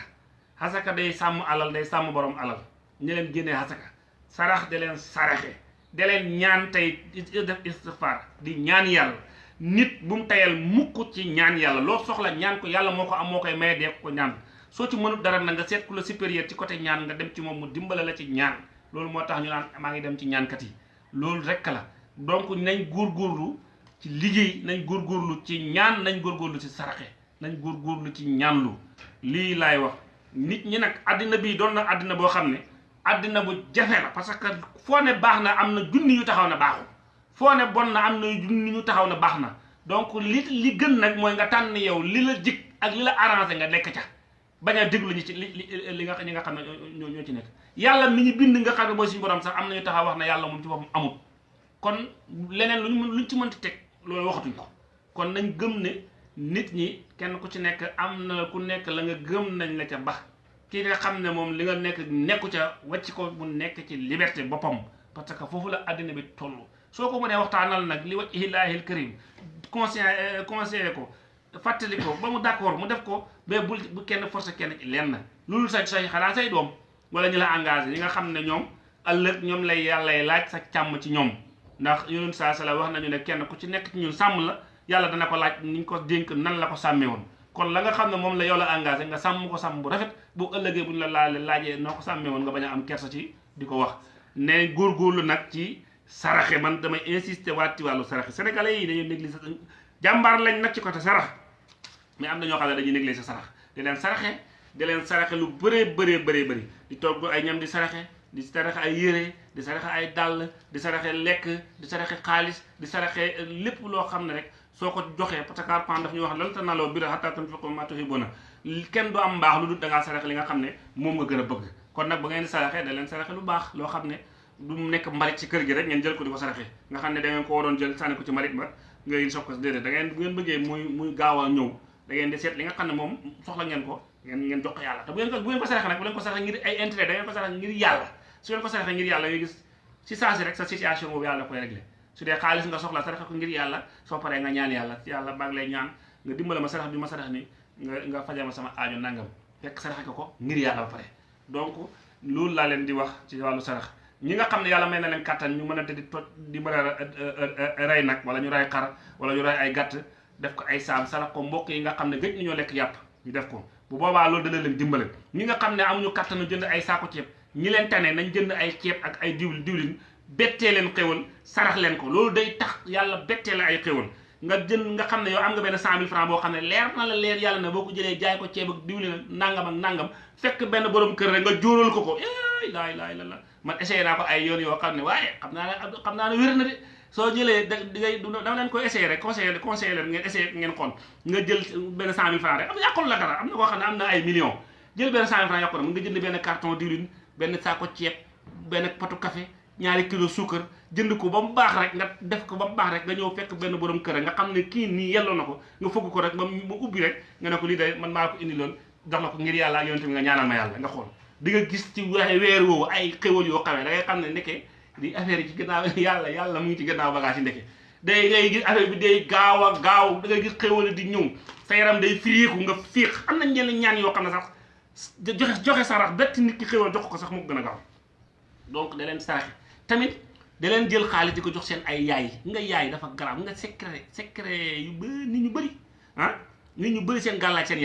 hasaka day sàmm alal day sàmm borom alal. Ñi leen génnee hasaka sarax da leen saraxe. Da leen ñaan tey def istighfar di ñaan yàlla. Nit bu mu tayal mukk ci ñaan yàlla. Loo soxla ñaan ko yàlla moo ko am moo koy maye dee ko ñaan soo ci mënut dara na nga seet ku la supérieur ci côté ñaan nga dem ci moom mu dimbala la ci ñaan loolu moo tax ñu naan maa ngi dem ci ñaankat yi loolu rekk la donc nañ góorgóorlu ci liggéey nañ góorgóorlu ci ñaan nañ góorgóorlu ci saraxe nañ góorgóorlu ci ñaanlu lii laay wax nit ñi nag àddina bii doon na àddina boo xam ne àddina bu jafe la parce que foo ne baax na am na junni yu taxaw na baaxul foo ne bon na am na junni yu taxaw na baax na donc li li gën nag mooy nga tànn yow li la jik ak li la arrangé nga nekk ca bañ a déglu ñi ci li li nga ñi nga xam ne ñoo ñoo ci nekk. Yàlla mi ñu bind nga xam ne mooy suñu borom sax am nañu taxaw wax ne yàlla moom ci boppam amul. Kon leneen lu ñu mën luñ ci mënti teg loolu waxatuñ ko. Kon nañ gëm ne nit ñi kenn ku ci nekk am na ku nekk la nga gëm nañ la ca ba. Ki nga xam ne moom li nga nekk nekku ca wàcc ko mu nekk ci liberté boppam. Parce que foofu la àddina bi toll. Soo ko mënee waxtaanal nag li wacc ilaahil karim conseil conseillé ko fàttali ko ba mu d'accord mu def ko mais bul bu kenn forcé kenn ci lenn. Loolu sa sa xanaa say doom wala ñu la engagé yi nga xam ne ñoom ëllëg ñoom lay yàllay laaj sa càmm ci ñoom. Ndax yonent saa sala wax nañu ne kenn ku ci nekk ñun sàmm la yàlla dana ko laaj ni ñu ko dénk nan la ko sàmmee woon. Kon la nga xam ne moom la yow la engagé nga sàmm ko sàmm bu rafet bu ëllëgee bu ñu la laale laajee noo ko sàmmee woon nga bañ a am kersa ci di ko wax. Ne góorgóorlu nag ci saraxe man damay insister waat ci wàllu saraxe. Sénégalais yi dañuy négliger jàmbaar lañ nag ci côté sarax. Mais am na ñoo xam ne dañuy négliger sarax. Di leen saraxe di leen saraxe lu bëree bëree bëree bëri. Di togg ay ñam di saraxe di saraxe ay yére di saraxe ay dàll di saraxe lekk di saraxe xaalis di saraxe lépp loo xam ne rek soo ko joxee parce que Alxuraan daf ñu wax lan tanaalul birra hattaa tunfiqu mimmaa tuhibbuuna kenn du am mbaax lu dul da ngaa saraxe li nga xam ne moom nga gën a bëgg. Kon nag ba ngeen di saraxe da leen saraxe lu baax loo xam ne du nekk mbalit ci kër gi rek ngeen jël ko di ko saraxe. Nga xam ne da ngeen ko waroon jël sànni ko ci mbalit ba ngay soog ko. Déedéet da ngeen bu ngeen bëggee muy muy gaaw a ñëw da ngeen di seet li nga xam ne moom soxla ngeen ko ngeen ngeen jox ko yàlla. Te bu ngeen ko bu ngeen ko saraxe nag bu leen ko saraxe ngir ay intérêt da ngeen ko saraxe ngir yàlla. Su ngeen ko saraxe ngir yàlla nga gis si saa si rek sa situation boobu yàlla koy réglé su dee xaalis nga soxla saraxe ko ngir yàlla soo paree nga ñaan yàlla. Yàlla baa ngi lay ñaan nga dimbala ma sarax bi ma sarax ni nga nga fajal ma sama aajo nangam. Fekk saraxe ko ngir yàlla ba pare. Donc loolu laa leen di wax ci wàllu sarax ñi nga xam ne yàlla may na leen kàttan ñu mën a di toj di mën a rey nag wala ñu rey xar wala ñu rey ay gàtt def ko ay saam sarax ko mbokk yi nga xam ne gëj nañoo lekk yàpp ñu def ko. bu boobaa loolu dana leen dimbale. ñi nga xam ne amuñu kàttanu jënd ay saako ceeb ñi leen tane nañ jënd ay ceeb ak ay diwlin diwlin bettee leen xéwal sarax leen ko. loolu day tax yàlla bettee la ay xéwal. nga jënd nga xam ne yow am nga benn cent mille francs boo xam ne leer na la leer yàlla boo ko jëlee jaay ko ceeb ak diwlin nangam ak nangam fekk benn borom kër rek nga jóoral ko ko. Laay laay la la man essayé naa ko ay yoon yoo xam ne waaye xam ne xam naa na de soo jëlee da ngay dama leen koy essayé rek conseillé leen ngeen essayé ngeen xool nga jël cent mille francs rek. Am yàqul la dara. Am na koo xam am na ay millions. Jël cent mille francs yàqu na nga jënd benn carton diwlin benn saako ceeb benn patu café ñaari kilo suukar jënd ko ba baax rek nga def ko ba baax rek nga ñëw fekk benn borom kër nga xam ne kii nii yelloo na ko nga fëgg ko rek ba mu ubbi rek nga ne ko lii day man maa ko indi loon jox la ko ngir yonent bi nga ñaanal ma yàlla nga xool di nga gis ci waxe weer woowu ay xéwal yoo xamee da ngay xam ne ndeke di affaire yi ci gannaaw yàlla yàlla mu ngi ci gannaaw bagage yi ndeke. Day ngay gis affaire bi day gaaw a gaaw da ngay gis xéwal di ñëw. Sa yaram day firiiku nga fiix am na ñenn ñaan yoo xam ne sax joxe joxe sarax bett nit ki xéwal jox ko sax mu gën a gaaw. Donc da leen saraxe. Tamit da jël xaalis di ko jox seen ay yaay. Nga yaay dafa garab nga secret secret yu bëri nit ñu bëri ah nit ñu bëri seen gàllaaj seen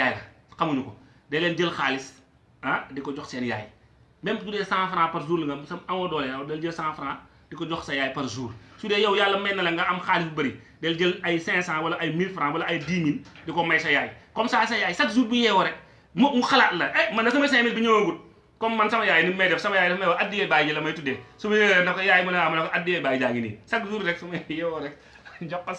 xamuñu ko. Da leen jël xaalis ah di ko jox seen yaay. Même su dee cent franc par jour la nga sa amoo doole yow dal jël cent franc di ko jox sa yaay par jour. Su dee yow yàlla may na la nga am xaalis bu bëri del jël ay cinq cent wala ay mille franc wala ay dix mille di ko may sa yaay. Comme ça sa yaay chaque jour bu yeewoo rek mu mu xalaat la eh man na sama cinq mille bi ñëwagut. Comme man sama yaay ni may def sama yaay dafa may wax addiyee baay ji la may tuddee. Su ma yëgee na ko yaay mën a am ne ko addiyee baay jaa ngi nii. Chaque jour ma yeewoo jox ko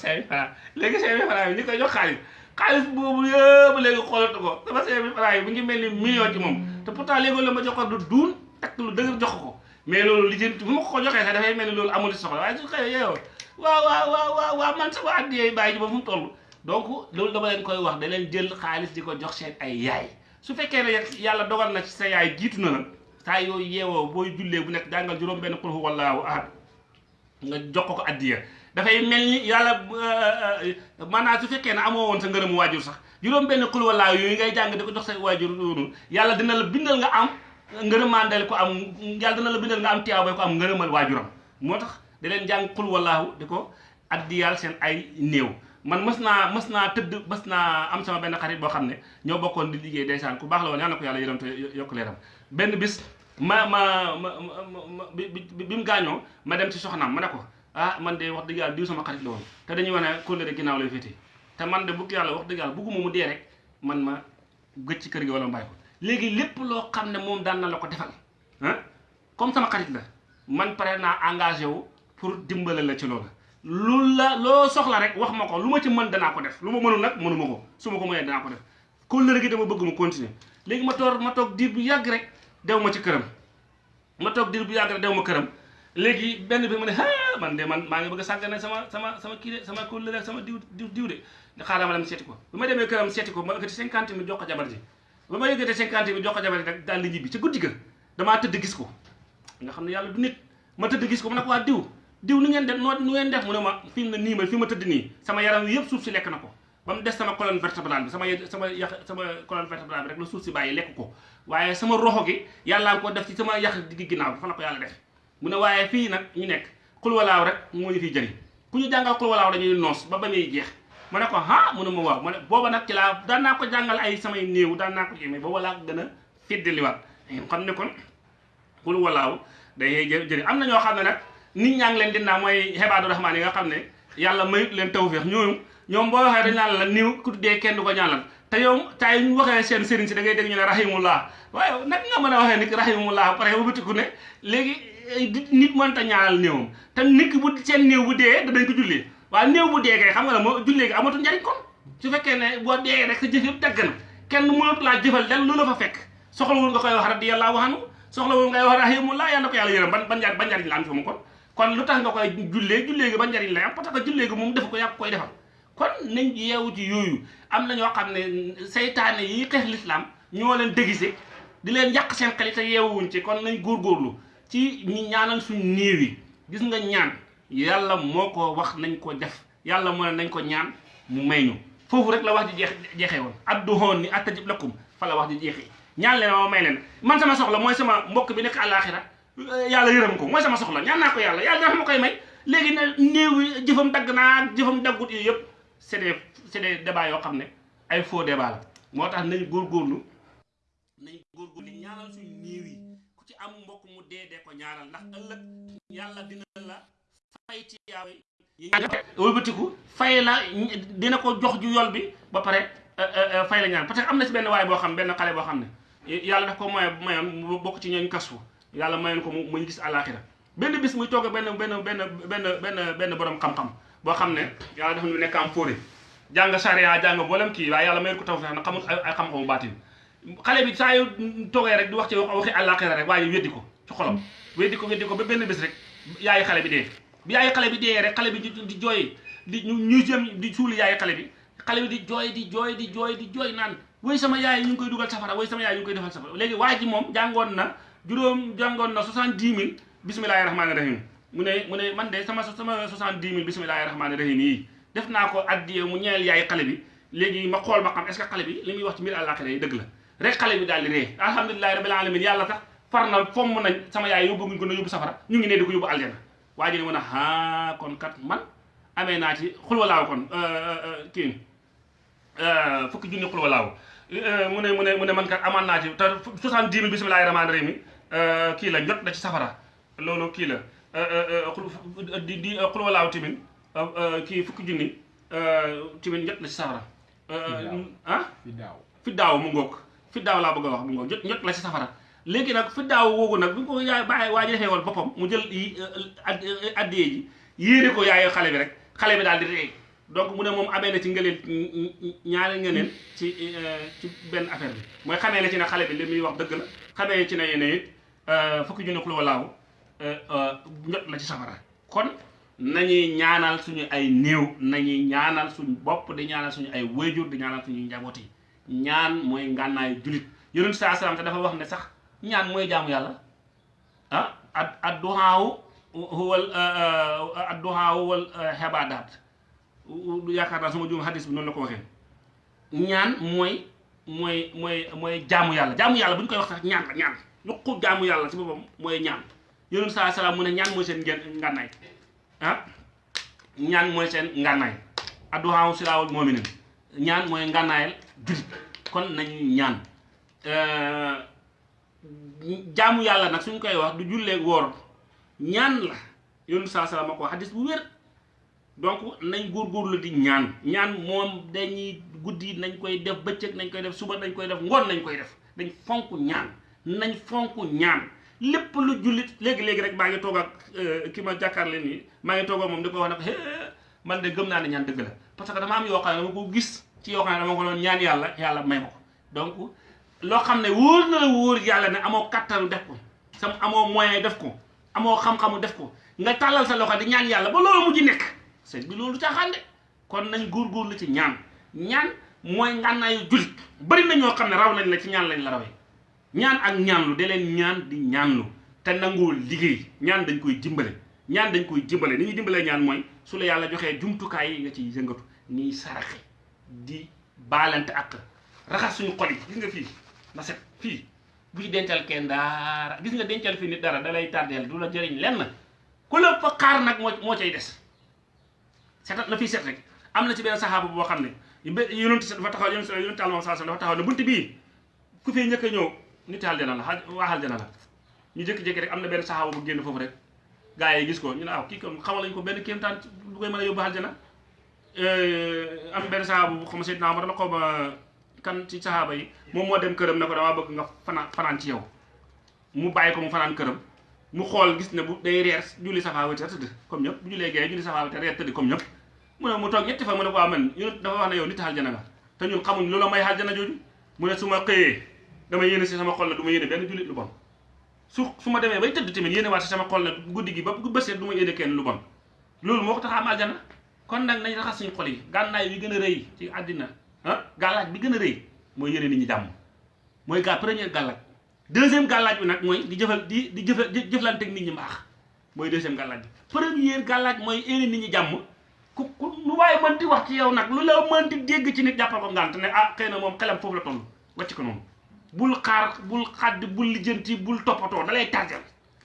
xaalis boobu yëpp léegi xoolatu ko. sama cinq mille franc yi bu ngi mel ni million ci moom. te pourtant léegi la ma jox ko du duun takk lu dëgër jox ko. mais loolu li jënt bu ma ko joxee sax dafay mel ni loolu amul soxla waaye su xëyee yeewoo waaw waaw waaw waaw waaw man sama addiyee baay ji ba fu mu toll. donc loolu dama leen koy wax da leen jël xaalis di ko jox seen ay yaay. su fekkee ne yàlla dogal na ci sa yaay jiitu na la. saa yooyu yeewoo booy jullee bu nekk jàngal juróom benn qul huwa allahu ahad. Nga jox ko addiya. Dafay mel ni yàlla maanaam su fekkee ne amoo woon sa ngërëmu waajur sax juróom benn xul huwa yooyu ngay jàng di ko jox sa waajur noonu yàlla dina la bindal nga am ngërëmandel ko am yàlla dina la bindal nga am tiyaabay ko am ngërëmal waajuram. Moo tax da leen jàng xul wallaahu di ko addiyal seen ay néew. Man mës naa mës naa tëdd mës naa am sama benn xarit boo xam ne ñoo bokkoon di liggéey ndeysaan ku baax la woon yàlla na ko yàlla yërëm te benn bis ma ma ma ma ma dem ci soxnaam ma ne ko ah man de wax dëgg yàlla diw sama xarit la woon. Te dañuy wax ne kóllëre ginnaaw lay féete. Te man de bugg yàlla wax dëgg yàlla bugguma mu dee rek man ma gëj ci kër gi wala ma ko. Léegi lépp loo xam ne moom daan na la ko defal ah comme sama xarit la man pare naa engagé wu pour dimbale la ci loolu lu la loo soxla rek wax ma ko lu ma ci mën danaa ko def lu ma mënul nag mënuma ko su ma ko mënee danaa ko def. Kóllëre gi dama bëgg mu continuer. Léegi ma toor ma toog diir bu yàgg rek dew ma ci këram. ma toog diir bu yàgg rek dew ma këram. léegi benn bi ma ne ah man de man maa ngi bëgg a sàggane sama sama sama kii sama kóllëre sama diw diw diw de. xaaral ma dem seeti ko. bi ma demee këram seeti ko ma yëkkati cinquante mille jox ko jabar ji. ba ma yëkkati cinquante mille jox ko jabar ji rek daal di ñibbi ci guddi ga. damaa tëdd gis ko. nga xam ne yàlla du nit. ma tëdd gis ko mu ne ko waa diw diw nu ngeen def nu ngeen def? mu ne ma fi mu ma fi ma tëdd nii sama yaram yëpp suuf si lekk na ko. Ba mu des sama colonne vertébrale bi sama sama sama colonne vertébrale rek la suuf si lekk ko. Waaye sama roxo gi yàllaa ko def ci sama yax digg ginnaaw bi fa la ko yàlla def. Mu ne waaye fii nag ñu nekk xulwalaaw rek moo ñu fiy jëriñ. Ku ñu jàngal xulwalaaw dañuy noos ba ba jeex. Ma ne ko ah mu ne ma waaw. Ma ne booba nag ci laa daan naa ko jàngal ay samay néew daan naa ko ci mais booba laa gën a fiddaliwaat xam ne kon xulwalaaw day jëriñ. Am na ñoo xam ne nag nit ñaa ngi leen dinaa mooy xebaadu rahmaan yi nga xam ne mayut leen ñooñu ñoom boo waxee dañ la niw ku dee kenn du ko ñaanal. Te yow tay ñu waxee seen sëriñ si da ngay dégg ñu ne rahimullah. Waaye nag nga mën a waxee ni rahimullah pare ba bëtiku ne léegi nit mënta ñaanal néewam te nit bu seen néew bu dee danañ ko jullee waaye néew bu dee kay xam nga ne moo jullee gi amatul njariñ kon. Su fekkee ne boo dee rek sa jëf yëpp dagg na. Kenn mënatu laa jëfal del lu la fa fekk. Soxlawul nga koy wax radiyallahu anhu. Soxlawul ngay wax rahimullah yàlla ko yàlla yërëm. Ban ban ban njariñ la am fi mu kon. Kon lu tax nga koy jullee jullee gi ba njariñ lay am? Parce que jullee gi moom def ko yàpp koy defal kon nañ yeewu ci yooyu. am na ñoo xam ne yi xeex lislaam ñoo leen déguisé di leen yàq seen xel te yeewuwuñ ci kon nañ góorgóorlu ci ñi ñaanal suñ néew gis nga ñaan yàlla moo ko wax nañ ko def yàlla moo ne nañ ko ñaan mu may ñu. foofu rek la wax ji woon. Adduhoon ni attajib lakum fa la wax ji jeexee. ñaan leen ma may leen. man sama soxla mooy sama mbokk bi nekk àllaaxira. yàlla yërëm ko mooy sama soxla ñaan naa ko yàlla yàlla dafa ma koy may. léegi ne néew jëfam c'est des c'est des débats yoo xam ne ay faux débat la. Moo tax nañ góorgóorlu nañ góorgóorlu ñaanal suñu néew yi. Ku ci am mbokk mu dee ko ñaanal ndax ëllëg yàlla dina la fay ci yaaw yi. Wëlbatiku fay la dina ko jox ju yol bi ba pare fay la ñaan. Parce que am na si benn waaye boo xam benn xale boo xam ne yàlla daf ko moye mayoon mu bokk ci ñooñ kasfu yàlla mayoon ko mu gis àllaaxira. Benn bis muy toog benn benn benn benn benn benn borom xam-xam boo xam ne yàlla dafa ñu nekk am fóore. jàng charia jàng mboolem kii waaye yàlla mayoon ko taw na xamul ay xam-xamu baatin. Xale bi saa yu toogee rek di wax ci waxi àllaaxira rek waaye weddi ko ci xolam. Weddi ko weddi ko ba benn bis rek yaayi xale bi dee. Bi yaayi xale bi dee rek xale bi di jooy di ñu jëm di suuli yaayi xale bi. Xale bi di jooy di jooy di jooy di jooy naan woy sama yaay ñu ngi koy dugal safara woy sama yaay ñu ngi koy defal safara. Léegi waa ji moom jàngoon na juróom jàngoon na soixante-dix mille. Bismillahi rahmaani rahim mu ne mu ne man de sama sama soixante-dix mille bismillahi rahmaani rahim yi def naa ko addiye mu ñeel yaay xale bi. Léegi ma xool ma xam est-ce que xale bi li muy wax ci àllaaxira yi dëgg la. Rek xale bi daal di ree. Alhamdulilahi rabbil alamin yàlla tax far na fomm nañ sama yaay yóbbu ngi ko na safara. Ñu ngi ne di ko aljana waa ji ne kon kat man amee naa ci xulwalaaw kon kii fukki junni xulwalaaw mu ne mu ne mu ne man kat amaan naa ci te soixante-dix mille bismillahi rahmaani rahim kii la jot na ci safara. Loolu kii la di di xulwalaaw timin kii fukki junni timin jot na ci safara ah fi daaw mu ngoog fi laa bëgg a wax mu ngoog jot la ci safara léegi nag fi woogu nag bu ko yaay bàyyi waa ji defee woon boppam mu jël yi addiyee ji yéene ko yaayu xale bi rek xale bi daal di rey donc mu ne moom amee na ci ngëneel ñaari ngëneel ci ci benn affaire bi mooy xamee na ci ne xale bi li muy wax dëgg la xamee ci ne yéen it fukki junni xulu walaaw njot la ci safara. Kon nañuy ñaanal suñu ay néew nañuy ñaanal suñu bopp di ñaanal suñu ay wéyjur di ñaanal suñu njaboot yi. Ñaan mooy ngànnaayu julit yonent saa salaam te dafa wax ne sax ñaan mooy jaamu yàlla. Ah ad adduhaawu huwal adduhaawu wal xebaadaat yaakaar naa sama juum hadis mooy mooy mooy mooy jaamu yàlla. Jaamu yàlla bu ñu koy wax sax ñaan la ñaan. Lu jaamu yàlla ci boppam mooy ñaan. Yonent saa salaam mu ne ñaan mooy ngeen ngànnaay ah ñaan mooy seen ngànnaay adduhaawu silaawul moominin ñaan mooy ngànnaayal julit kon nañu ñaan jaamu yàlla nag suñ koy wax du jullee woor ñaan la yoonu saa salaam a ko. Xadis bu wér donc nañ góorgóorlu di ñaan ñaan moom dañuy guddi nañ koy def bëccëg nañ koy def suba nañ koy def ngoon nañ koy def. Dañ fonk ñaan nañ fonk ñaan lépp lu jullit léegi-léegi rek maa ngi toog ak ki ma jàkkaarle nii maa ngi toog moom di ko wax man de gëm naa ne ñaan dëgg la. Que dama am yoo xam ne dama ko gis ci yoo xam ne dama ko doon ñaan yàlla yàlla may ma ko. Donc loo xam ne wóor na la wóor yàlla ne amoo kattanu def ko sam amoo moyen def ko amoo xam-xamu def ko nga tàllal sa loxo di ñaan yàlla ba loolu mujj nekk. Sëñ bi loolu caaxaan de. Kon nañ góorgóorlu ci ñaan. Ñaan mooy ngànnaayu jullit. Bari na ñoo xam ne raw nañ la ci ñaan lañ la rawee. Ñaan ak ñaanlu da leen ñaan di ñaanlu. Te nangoo liggéey. Ñaan dañ koy dimbale ñaan dañ koy dimbale ni ñuy dimbalee ñaan mooy su la yàlla joxee jumtukaay yi nga ciy yëngatu ñuy saraxe di baalante ak raxas suñu xol yi. Gis nga fii na set fii. Bu ci dencal dara. Gis nga dencal fii nit dara da lay tardeel du la jëriñ lenn. Ku la fa xaar nag moo moo cay des. Setat la fii set rek. Am na ci benn saxaaba boo xam ne yonent dafa taxaw yonent yonent alayhi wasallam dafa taxaw ne bunt bii ku fi njëkk a ñëw nit aljana la waa aljana la. Ñu jékki-jékki rek am na benn saxaaba bu génn foofu rek. Gaa yi gis ko ñu ne aw kii kon xamal lañu ko benn kéemtaan lu koy mën a yóbbu aljana am benn saxaaba bu xam ne Seydina Omar la xaw ma kan ci saxaaba yi moom moo dem këram ne ko damaa bëgg nga fanaan ci yow. Mu bàyyi ko mu fanaan këram. Mu xool gis ne bu day reer julli safaa witr tëdd comme ñëpp. Bu jullee gee julli safaa witr reer tëdd comme ñëpp. Mu ne mu toog ñetti fa mu ne ko waa man yonent dafa wax ne yow nit aljana nga te ñun xamuñ lu la may aljana jooju. Mu ne su ma xëyee dama yéene si sama xol ne du ma yéene benn jullit lu bon. su su ma demee bay tëdd tamit yéene waat si sama xol ne guddi gi ba bu bësee du ma yéene kenn lu bon. Loolu moo ko tax am aljana. Kon nag nañ raxas suñu xol yi. Gànnaay bi gën a rëy ci àddina ah gàllaaj bi gën a rëy mooy yéene nit ñi jàmm. Mooy gaa première gàllaaj. Deuxième gàllaaj bi nag mooy di jëfal di di jëfal jëflanteeg nit ñi mbaax. Mooy deuxième gàllaaj bi. Première gàllaaj mooy yéene nit ñi jàmm. Ku ku lu waaye mën wax ci yow nag lu la mën di dégg ci nit jàppal ko ngànt ne ah xëy moom xelam foofu la toll. Wàcc ko noonu. Bul xaar bul xàdd bul lijjanti bul toppatoo da lay tàggal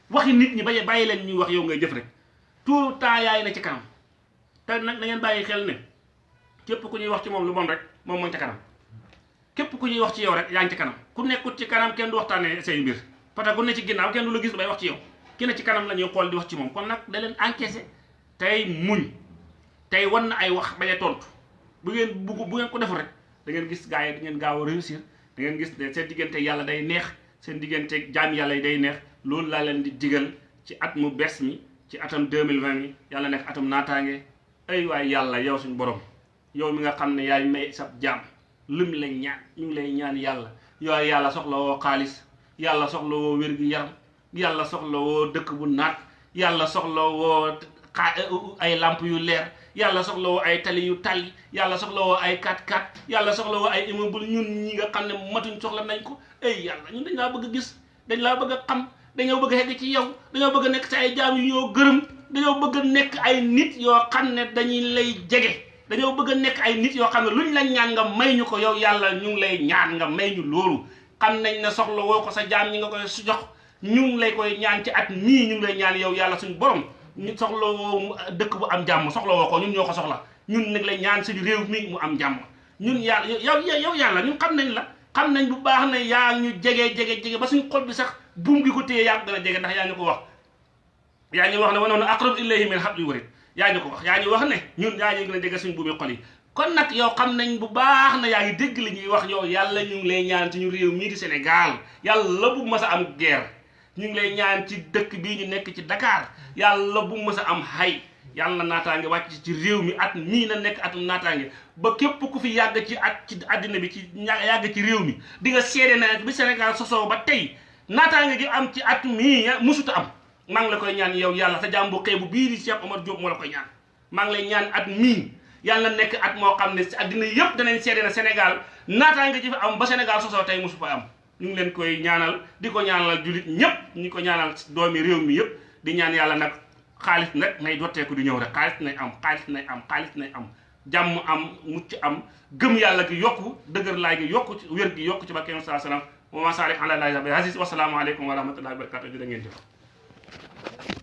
waxi nit ñi baye bàyyi leen ñuy wax yow ngay jëf rek. Tout temps yaay na ci kanam. Te nag na ngeen bàyyi xel ne képp ku ñuy wax ci moom lu bon rek moom mooy ca kanam. Képp ku ñuy wax ci yow rek yaa ngi ci kanam. Ku nekkut ci kanam kenn du waxtaanee say mbir. Parce ku ne ci ginnaaw kenn du la gis bay wax ci yow. Ki ne ci kanam la xool di wax ci moom. Kon nag da leen encaissé tey muñ. Tey wan na ay wax bañ a tontu. Bu ngeen bu ngeen ko deful rek da ngeen gis gars yi da ngeen gaaw réussir da ngeen gis ne seen diggante yàlla day neex seen diggante jaam yàlla yi day neex. Loolu laa leen di digal ci at mu bees mi ci atam 2020 mi yàlla nekk atam naataange. Ay waay yàlla yow suñu borom yow mi nga xam ne yaay may sab jaam lim lay ñaan ñu ngi lay ñaan yàlla. Yow yàlla soxla woo xaalis yàlla soxla woo wér gi yaram yàlla soxla woo dëkk bu naat yàlla soxla woo ay lamp yu leer yàlla soxla woo ay tali yu tali yàlla soxla woo ay 4x4 yàlla soxla woo ay immeuble ñun ñi nga xam ne matuñ soxla nañ ko. Ay yàlla ñun dañ laa bëgg gis dañ laa bëgg a xam dañoo bëgg a xegg ci yow dañoo bëgg a nekk ay jaam yu ñoo gërëm dañoo bëgg a nekk ay nit yoo xam ne dañuy lay jege dañoo bëgg nekk ay nit yoo xam ne luñ la ñaan may ñu ko yow yàlla ñu ngi lay ñaan nga may ñu loolu. Xam nañ ne soxla woo ko sa jaam ñi nga koy jox ñu ngi lay koy ñaan ci at nii ñu ngi lay ñaan yow yàlla suñu borom. Ñu soxla woo dëkk bu am jàmm soxla woo ko ñun ñoo ko soxla. Ñun nag lay ñaan suñu réew mi mu am jàmm. Ñun yàlla yow yow yàlla ñun xam nañ la. Xam nañ bu baax ne yaa ñu jege jege jege ba suñu xol bi sax buum gi ko téye yaa gën a jege ndax yaa ko wax. Yaa wax ne wanoon aqrab ilayhi min hablil warid. Yaa ñu ko wax yaa wax ne ñun yaa ñu gën a jege suñu buumi xol yi. Kon nag yow xam nañ bu baax na yaa ngi dégg li ñuy wax yow yàlla ñu lay ñaan ci ñu réew mii di Sénégal. Yàlla bu mas am guerre. Ñu lay ñaan ci dëkk bii ñu nekk ci Dakar yàlla bu mas a am hay yàlla naataange wàcc ci réew mi at mii na nekk atum naataange. Ba képp ku fi yàgg ci at ci àddina bi ci yàgg ci réew mi di nga seede na bi Sénégal sosoo ba tey naataange gi am ci at mii musuta am. Maa ngi la koy ñaan yow yàlla sa jàmm bu xeebu bii di Cheikh Omar Diop moo la koy ñaan. Maa ngi lay ñaan at mii yàlla nekk at moo xam ne si àddina yëpp danañ seede na Sénégal naataange ji fi am ba Sénégal sosoo tey musu fa am. Ñu ngi leen koy ñaanal di ko ñaanal julit ñëpp ñu ko ñaanal doomi réew mi yëpp di ñaan yàlla nag xaalis nag nay dotteeku di ñëw rek xaalis nay am xaalis nay am xaalis nay am. Jàmm am mucc am gëm yàlla gi yokku dëgër laay gi yokku ci wér gi yokku ci barke saa salaam wa ma salik ala lahi bi aziz wasalaamu aleykum wa rahmatullahi wa barakatu jërë ngeen jëf.